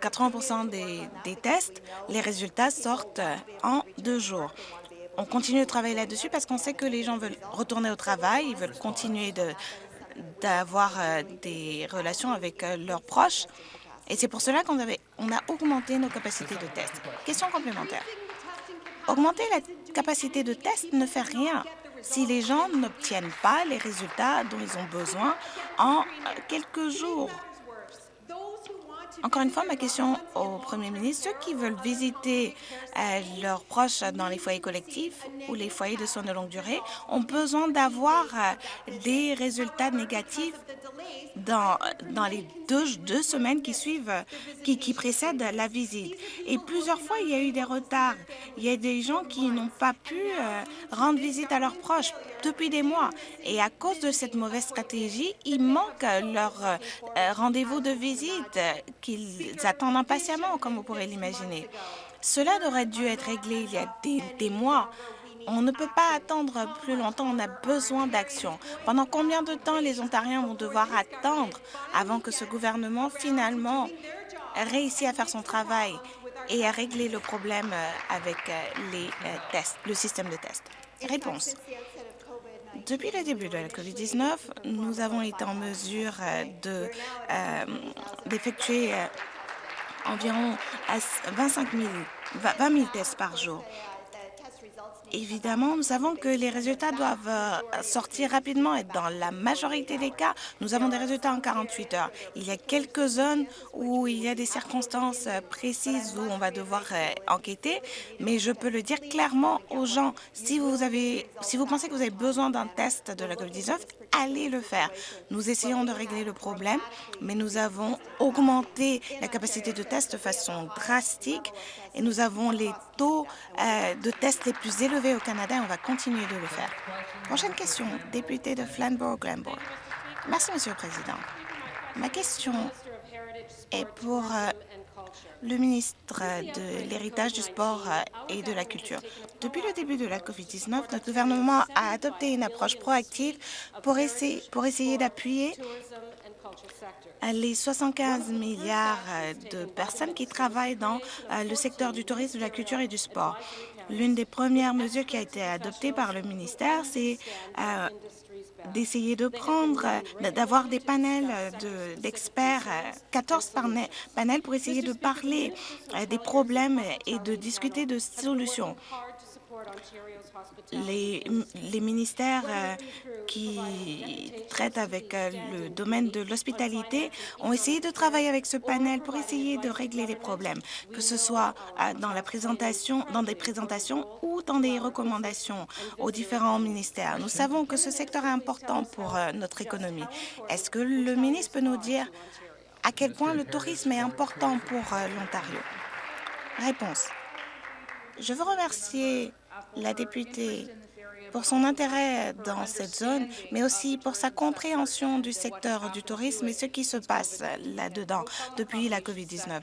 80 des, des tests, les résultats sortent en deux jours on continue de travailler là-dessus parce qu'on sait que les gens veulent retourner au travail, ils veulent continuer d'avoir euh, des relations avec euh, leurs proches. Et c'est pour cela qu'on on a augmenté nos capacités de test. Question complémentaire. Augmenter la capacité de test ne fait rien si les gens n'obtiennent pas les résultats dont ils ont besoin en euh, quelques jours. Encore une fois, ma question au premier ministre, ceux qui veulent visiter euh, leurs proches dans les foyers collectifs ou les foyers de soins de longue durée ont besoin d'avoir euh, des résultats négatifs dans, dans les deux, deux semaines qui suivent, qui, qui précèdent la visite. Et plusieurs fois, il y a eu des retards. Il y a des gens qui n'ont pas pu euh, rendre visite à leurs proches depuis des mois. Et à cause de cette mauvaise stratégie, il manque leur euh, rendez-vous de visite qu'ils attendent impatiemment, comme vous pourrez l'imaginer. Cela aurait dû être réglé il y a des, des mois. On ne peut pas attendre plus longtemps, on a besoin d'action. Pendant combien de temps les Ontariens vont devoir attendre avant que ce gouvernement finalement réussisse à faire son travail et à régler le problème euh, avec euh, les tests, le système de tests? Réponse. Depuis le début de la COVID-19, nous avons été en mesure euh, d'effectuer euh, environ 25 000, 20 000 tests par jour. Évidemment, nous savons que les résultats doivent euh, sortir rapidement et dans la majorité des cas, nous avons des résultats en 48 heures. Il y a quelques zones où il y a des circonstances euh, précises où on va devoir euh, enquêter, mais je peux le dire clairement aux gens, si vous, avez, si vous pensez que vous avez besoin d'un test de la COVID-19, allez le faire. Nous essayons de régler le problème, mais nous avons augmenté la capacité de test de façon drastique et nous avons les taux de tests les plus élevés au Canada et on va continuer de le faire. Prochaine question, député de Flamborough-Glenbourg. Merci, Monsieur le Président. Ma question est pour euh, le ministre de l'Héritage, du Sport euh, et de la Culture. Depuis le début de la COVID-19, notre gouvernement a adopté une approche proactive pour essayer, d'appuyer les 75 milliards euh, de personnes qui travaillent dans le secteur du tourisme, de la culture et du sport. L'une des premières mesures qui a été adoptée par le ministère, c'est euh, d'essayer de prendre, d'avoir des panels d'experts, 14 panels pour essayer de parler euh, des problèmes et de discuter de solutions les, ministères euh, qui traitent avec euh, le domaine de l'hospitalité ont essayé de travailler avec ce panel pour essayer de régler les problèmes, que ce soit euh, dans, la présentation, dans des présentations ou dans des recommandations aux différents ministères. Nous savons que ce secteur est important pour notre économie. Est-ce que le ministre peut nous dire à quel point le tourisme est important pour l'Ontario? Réponse. Je veux remercier la députée pour son intérêt dans cette zone, mais aussi pour sa compréhension du secteur du tourisme et ce qui se passe là-dedans depuis la COVID-19.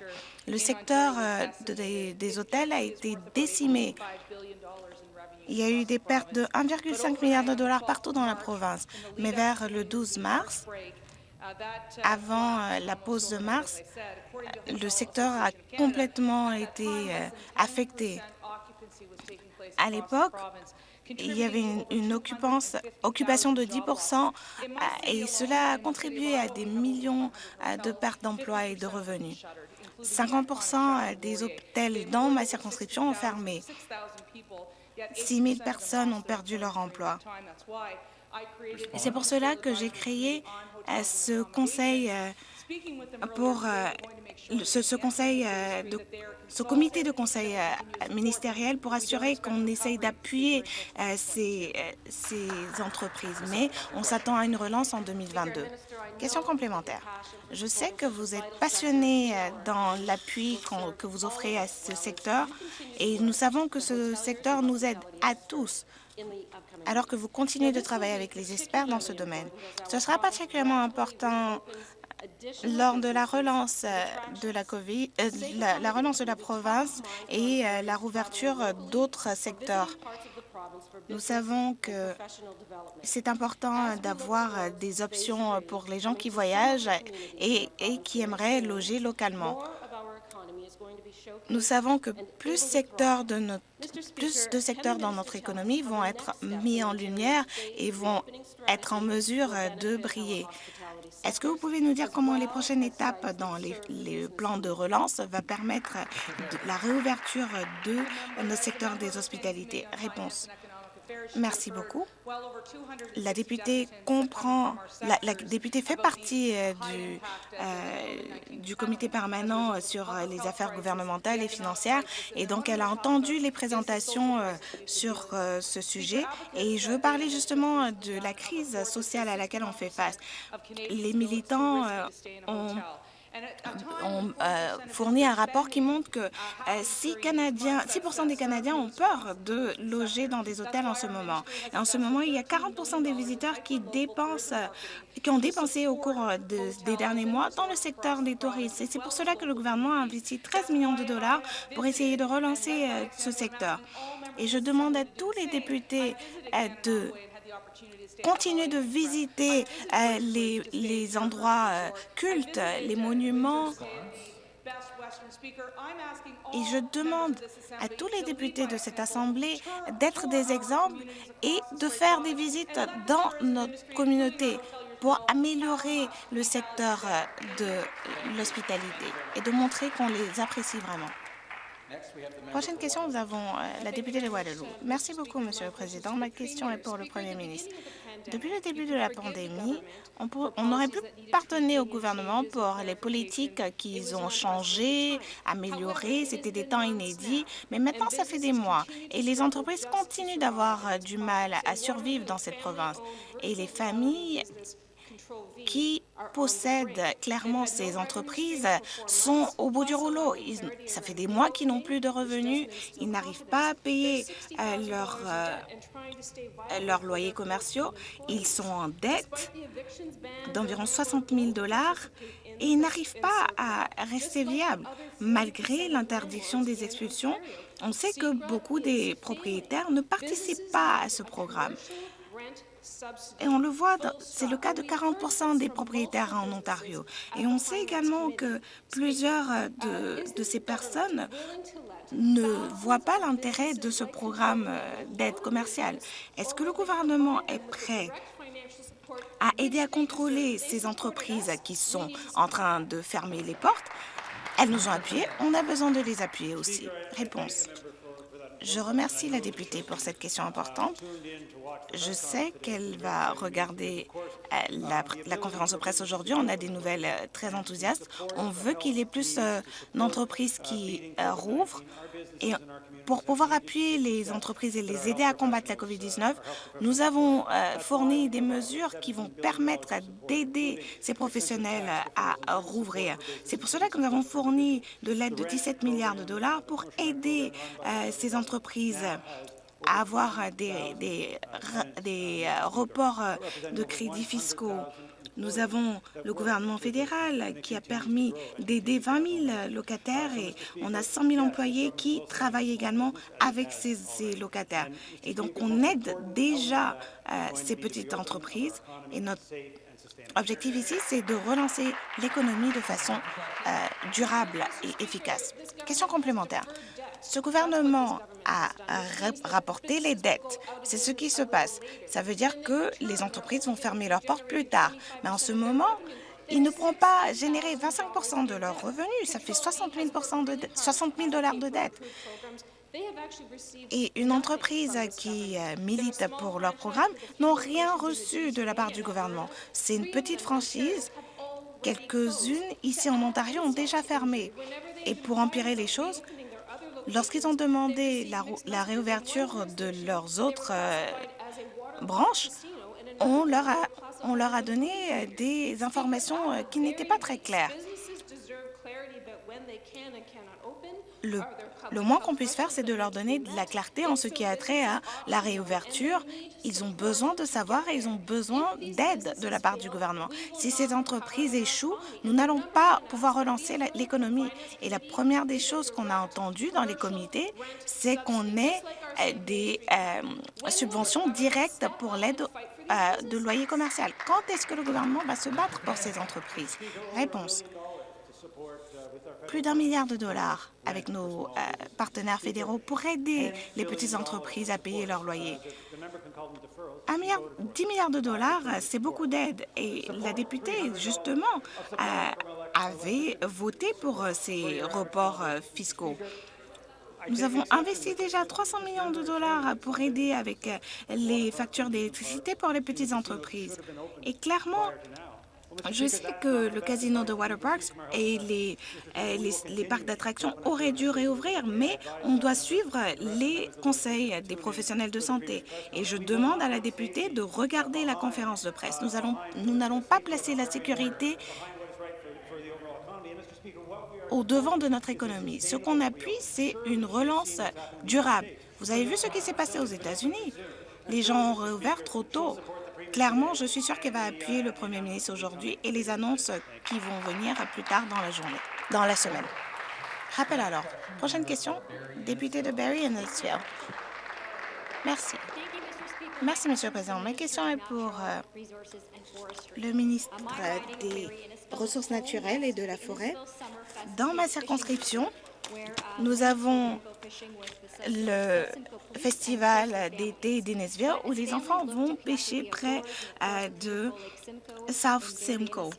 Le secteur euh, des, hôtels a été décimé. Il y a eu des pertes de 1,5 milliard de dollars partout dans la province, mais vers le 12 mars, avant euh, la pause de mars, le secteur a complètement été euh, affecté. À l'époque, il y avait une, occupation de 10 euh, et cela a contribué à des millions euh, de pertes d'emplois et de revenus. 50% euh, des hôtels dans ma circonscription ont fermé. 6 000 personnes ont perdu leur emploi. C'est pour cela que j'ai créé ce conseil pour ce, conseil euh, de, ce comité de conseil euh, ministériel pour assurer qu'on essaye d'appuyer euh, ces, ces entreprises. Mais on s'attend à une relance en 2022. Question complémentaire. Je sais que vous êtes passionné dans l'appui que vous offrez à ce secteur. Et nous savons que ce secteur nous aide à tous. alors que vous continuez de travailler avec les experts dans ce domaine. Ce sera particulièrement important lors de la relance euh, de la, COVID, euh, la, relance de la province et euh, la rouverture d'autres secteurs. Nous savons que c'est important d'avoir des options pour les gens qui voyagent et, et qui aimeraient loger localement. Nous savons que plus, secteurs de secteurs dans notre économie vont être mis en lumière et vont être en mesure de briller. Est-ce que vous pouvez nous dire comment les prochaines étapes dans les, plans de relance va permettre la réouverture de notre secteur des hospitalités? Réponse. Merci beaucoup. La députée comprend, la, députée fait partie euh, du, euh, du comité permanent sur les affaires gouvernementales et financières et donc elle a entendu les présentations euh, sur ce sujet et je veux parler justement de la crise sociale à laquelle on fait face. Les militants ont ont euh, fourni un rapport qui montre que 6, euh, Canadiens, 6 des Canadiens ont peur de loger dans des hôtels en ce moment. En ce moment, il y a 40 des visiteurs qui dépensent qui ont dépensé au cours des derniers mois dans le secteur des touristes. C'est pour cela que le gouvernement a investi 13 millions de dollars pour essayer de relancer euh, ce secteur. Et je demande à tous les députés de continuer de visiter euh, les, endroits euh, cultes, les monuments. Et je demande à tous les députés de cette Assemblée d'être des exemples et de faire des visites dans notre communauté pour améliorer le secteur euh, de l'hospitalité et de montrer qu'on les apprécie vraiment. Prochaine question, nous avons la députée de Waterloo. Merci beaucoup, Monsieur le Président. Ma question est pour le Premier ministre. Depuis le début de la pandémie, on, aurait pu pardonner au gouvernement pour les politiques qu'ils ont changées, améliorées. C'était des temps inédits, mais maintenant, ça fait des mois. Et les entreprises continuent d'avoir du mal à survivre dans cette province. Et les familles qui possèdent clairement ces entreprises sont au bout du rouleau. ça fait des mois qu'ils n'ont plus de revenus, ils n'arrivent pas à payer euh, leurs euh, loyers commerciaux, ils sont en dette d'environ 60 000 dollars et ils n'arrivent pas à rester viables. Malgré l'interdiction des expulsions, on sait que beaucoup des propriétaires ne participent pas à ce programme. Et on le voit, c'est le cas de 40% des propriétaires en Ontario. Et on sait également que plusieurs de, de ces personnes ne voient pas l'intérêt de ce programme euh, d'aide commerciale. Est-ce que le gouvernement est prêt à aider à contrôler ces entreprises qui sont en train de fermer les portes? Elles nous ont appuyés, on a besoin de les appuyer aussi. Réponse. Je remercie la députée pour cette question importante. Je sais qu'elle va regarder euh, la, conférence de presse aujourd'hui. On a des nouvelles euh, très enthousiastes. On veut qu'il y ait plus euh, d'entreprises qui rouvrent. Et pour pouvoir appuyer les entreprises et les aider à combattre la COVID-19, nous avons fourni des mesures qui vont permettre d'aider ces professionnels à, rouvrir. C'est pour cela que nous avons fourni de l'aide de 17 milliards de dollars pour aider ces entreprises à avoir des, des reports de crédits fiscaux. Nous avons le gouvernement fédéral qui a permis d'aider 20 000 locataires et on a 100 000 employés qui travaillent également avec ces, locataires. Et donc, on aide déjà euh, ces petites entreprises et notre objectif ici, c'est de relancer l'économie de façon euh, durable et efficace. Question complémentaire. Ce gouvernement a rapporté les dettes. C'est ce qui se passe. Ça veut dire que les entreprises vont fermer leurs portes plus tard. Mais en ce moment, ils ne pourront pas générer 25% de leurs revenus. Ça fait 60 000, de 60 000 dollars de dettes. Et une entreprise qui euh, milite pour leur programme n'ont rien reçu de la part du gouvernement. C'est une petite franchise. Quelques-unes ici en Ontario ont déjà fermé. Et pour empirer les choses, Lorsqu'ils ont demandé la, réouverture de leurs autres euh, branches, on leur, a, on leur a donné euh, des informations euh, qui n'étaient pas très claires. Le moins qu'on puisse faire, c'est de leur donner de la clarté en ce qui a trait à la réouverture. Ils ont besoin de savoir et ils ont besoin d'aide de la part du gouvernement. Si ces entreprises échouent, nous n'allons pas pouvoir relancer l'économie. Et la première des choses qu'on a entendues dans les comités, c'est qu'on ait euh, des euh, subventions directes pour l'aide euh, de loyer commercial. Quand est-ce que le gouvernement va se battre pour ces entreprises? Réponse plus d'un milliard de dollars avec nos euh, partenaires fédéraux pour aider les petites entreprises à payer leur loyer. Un milliard, 10 milliards de dollars, c'est beaucoup d'aide. Et la députée, justement, avait voté pour ces reports euh, fiscaux. Nous avons investi déjà 300 millions de dollars pour aider avec les factures d'électricité pour les petites entreprises. Et clairement, je sais que le casino de Waterparks et les, les, les parcs d'attractions auraient dû réouvrir, mais on doit suivre les conseils des professionnels de santé. Et je demande à la députée de regarder la conférence de presse. Nous n'allons nous pas placer la sécurité au devant de notre économie. Ce qu'on appuie, c'est une relance durable. Vous avez vu ce qui s'est passé aux États-Unis? Les gens ont réouvert trop tôt. Clairement, je suis sûre qu'elle va appuyer le premier ministre aujourd'hui et les annonces qui vont venir plus tard dans la journée, dans la semaine. Rappel alors. Prochaine question, député de Barry Innisfield. Merci. Merci, Monsieur le Président. Ma question est pour euh, le ministre des Ressources naturelles et de la forêt. Dans ma circonscription, nous avons le festival d'été d'Innesville où les enfants vont pêcher près euh, de South Simcoe.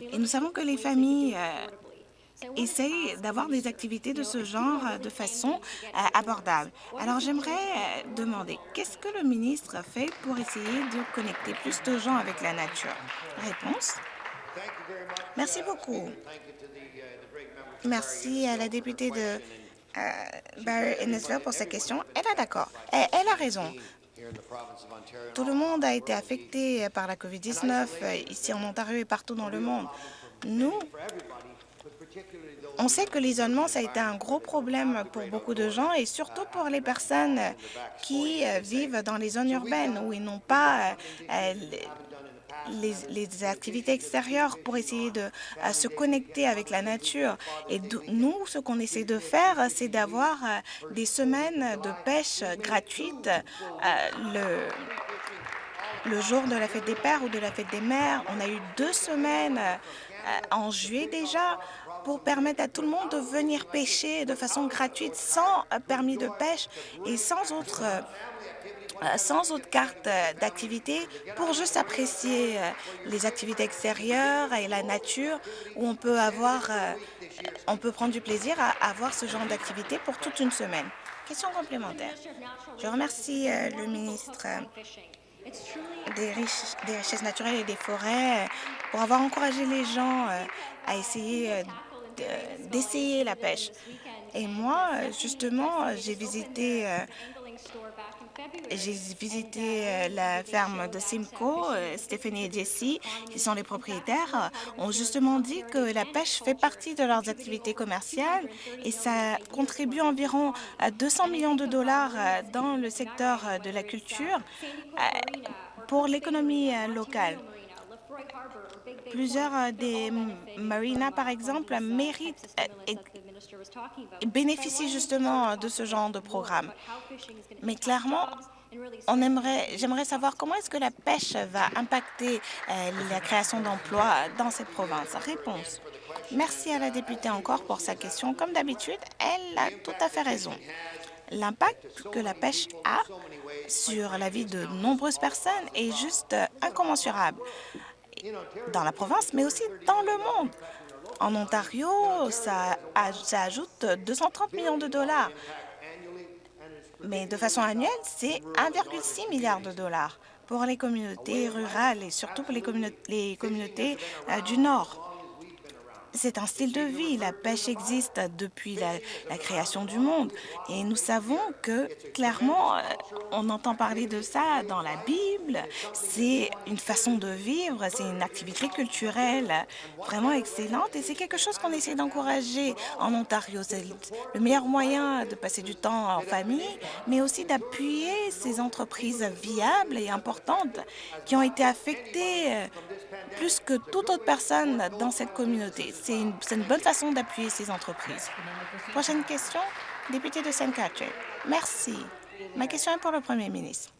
Et nous savons que les familles euh, essayent d'avoir des activités de ce genre de façon euh, abordable. Alors, j'aimerais demander, qu'est-ce que le ministre fait pour essayer de connecter plus de gens avec la nature? Réponse. Merci beaucoup. Merci à la députée de euh, Barry Innesville pour sa question. Elle a d'accord. Elle, elle, a raison. Tout le monde a été affecté par la COVID-19 euh, ici en Ontario et partout dans le monde. Nous, on sait que l'isolement, ça a été un gros problème pour beaucoup de gens et surtout pour les personnes qui euh, vivent dans les zones urbaines où ils n'ont pas les, activités extérieures pour essayer de se connecter avec la nature. Et nous, ce qu'on essaie de faire, c'est d'avoir euh, des semaines de pêche gratuites euh, le, le jour de la fête des pères ou de la fête des mères. On a eu deux semaines euh, en juillet déjà pour permettre à tout le monde de venir pêcher de façon gratuite sans permis de pêche et sans autre euh, sans autre carte euh, d'activité pour juste apprécier euh, les activités extérieures et la nature où on peut avoir, on peut prendre du plaisir à avoir ce genre d'activité pour toute une semaine. Question complémentaire. Je remercie le ministre des, des richesses naturelles et des forêts pour avoir encouragé les gens à essayer d'essayer la pêche. Et moi, justement, j'ai visité j'ai visité euh, la ferme de Simcoe. Euh, Stéphanie et Jessie, qui sont les propriétaires, ont justement dit que la pêche fait partie de leurs activités commerciales et ça contribue environ à 200 millions de dollars euh, dans le secteur de la culture pour l'économie locale. Plusieurs des marinas, par exemple, méritent bénéficient justement de ce genre de programme. Mais clairement, on aimerait, j'aimerais savoir comment est-ce que la pêche va impacter euh, la création d'emplois dans cette province. Réponse. Merci à la députée encore pour sa question. Comme d'habitude, elle a tout à fait raison. L'impact que la pêche a sur la vie de nombreuses personnes est juste incommensurable dans la province, mais aussi dans le monde. En Ontario, ça, ajoute 230 millions de dollars mais de façon annuelle, c'est 1,6 milliard de dollars pour les communautés rurales et surtout pour les, communautés euh, du Nord. C'est un style de vie. La pêche existe depuis la, création du monde. Et nous savons que, clairement, euh, on entend parler de ça dans la Bible. C'est une façon de vivre, c'est une activité culturelle vraiment excellente et c'est quelque chose qu'on essaie d'encourager en Ontario. C'est le meilleur moyen de passer du temps en famille, mais aussi d'appuyer ces entreprises viables et importantes qui ont été affectées euh, plus que toute autre personne dans cette communauté. C'est une, une, bonne façon d'appuyer ces entreprises. Prochaine question, député de Saint Catherine. Merci. Ma question est pour le Premier ministre.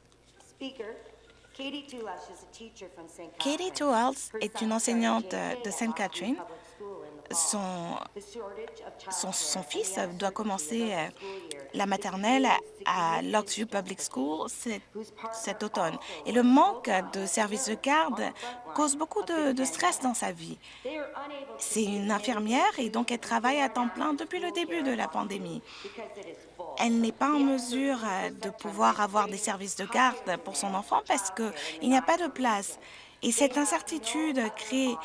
Katie Tuels est une enseignante de Sainte Catherine son, son, fils doit commencer euh, la maternelle à Locksview Public School cet, automne. Et le manque de services de garde cause beaucoup de, de stress dans sa vie. C'est une infirmière et donc elle travaille à temps plein depuis le début de la pandémie. elle n'est pas en mesure de pouvoir avoir des services de garde pour son enfant parce qu'il n'y a pas de place. Et cette incertitude crée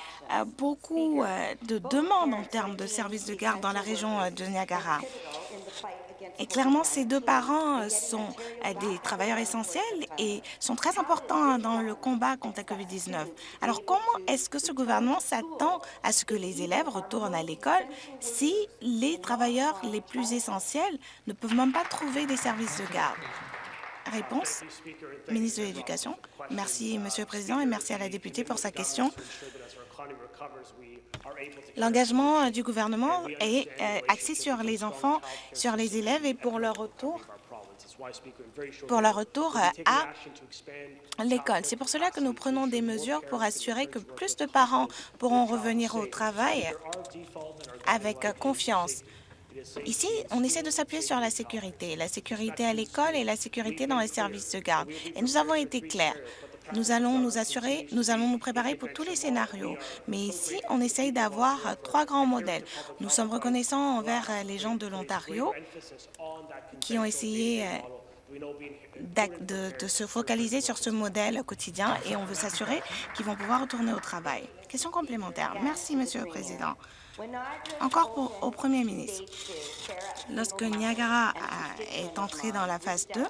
beaucoup de demandes en termes de services de garde dans la région de Niagara. Et clairement, ces deux parents euh, sont euh, des travailleurs essentiels et sont très importants dans le combat contre la COVID-19. Alors, comment est-ce que ce gouvernement s'attend à ce que les élèves retournent à l'école si les travailleurs les plus essentiels ne peuvent même pas trouver des services de garde? Réponse, ministre de l'Éducation. Merci, Monsieur le Président, et merci à la députée pour sa question. L'engagement du gouvernement est euh, axé sur les enfants, sur les élèves et pour leur retour pour leur retour à l'école. C'est pour cela que nous prenons des mesures pour assurer que plus de parents pourront revenir au travail avec confiance. Ici, on essaie de s'appuyer sur la sécurité, la sécurité à l'école et la sécurité dans les services de garde. Et nous avons été clairs. Nous allons nous assurer, nous allons nous préparer pour tous les scénarios. Mais ici, on essaye d'avoir trois grands modèles. Nous sommes reconnaissants envers les gens de l'Ontario qui ont essayé euh, de, se focaliser sur ce modèle quotidien et on veut s'assurer qu'ils vont pouvoir retourner au travail. Question complémentaire. Merci, Monsieur le Président. Encore pour, au Premier ministre. Lorsque Niagara est entré dans la phase 2,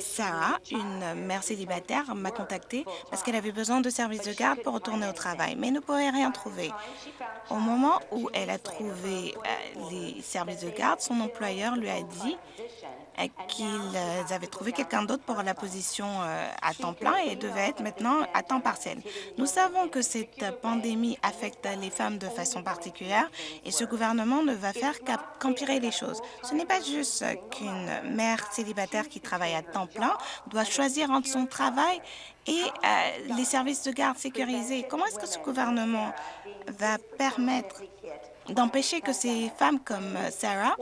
Sarah, une mère célibataire, m'a contactée parce qu'elle avait besoin de services de garde pour retourner au travail, mais ne pouvait rien trouver. Au moment où elle a trouvé euh, les services de garde, son employeur lui a dit qu'ils avaient trouvé quelqu'un d'autre pour la position euh, à temps plein et devait être maintenant à temps partiel. Nous savons que cette pandémie affecte les femmes de façon particulière et ce gouvernement ne va faire qu'empirer les choses. Ce n'est pas juste qu'une mère célibataire qui travaille à temps plein doit choisir entre son travail et euh, les services de garde sécurisés. Comment est-ce que ce gouvernement va permettre d'empêcher que ces femmes comme Sarah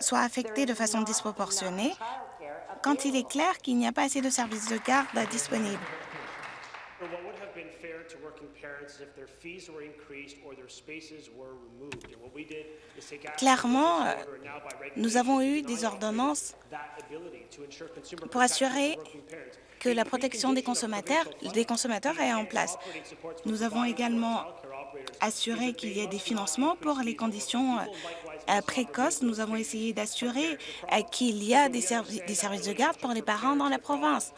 soit affectés de façon disproportionnée quand il est clair qu'il n'y a pas assez de services de garde disponibles. Clairement, nous avons eu des ordonnances pour assurer que la protection des consommateurs, des consommateurs est en place. Nous avons également assuré qu'il y ait des financements pour les conditions euh, euh, précoce, nous avons essayé d'assurer euh, qu'il y a des, services de garde pour les parents dans la province.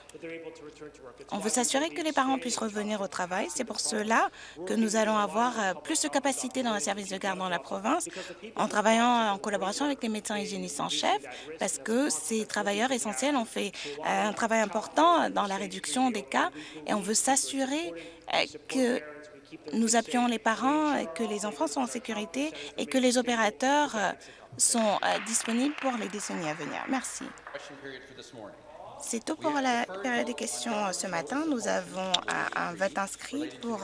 On veut s'assurer que les parents puissent revenir au travail. C'est pour cela que nous allons avoir euh, plus de capacité dans les services de garde dans la province en travaillant en collaboration avec les médecins hygiénistes en chef parce que ces travailleurs essentiels ont fait un travail important dans la réduction des cas et on veut s'assurer que nous appuyons les parents, que les enfants sont en sécurité et que les opérateurs euh, sont euh, disponibles pour les décennies à venir. Merci. C'est tout pour la période des questions euh, ce matin. Nous avons un vote inscrit pour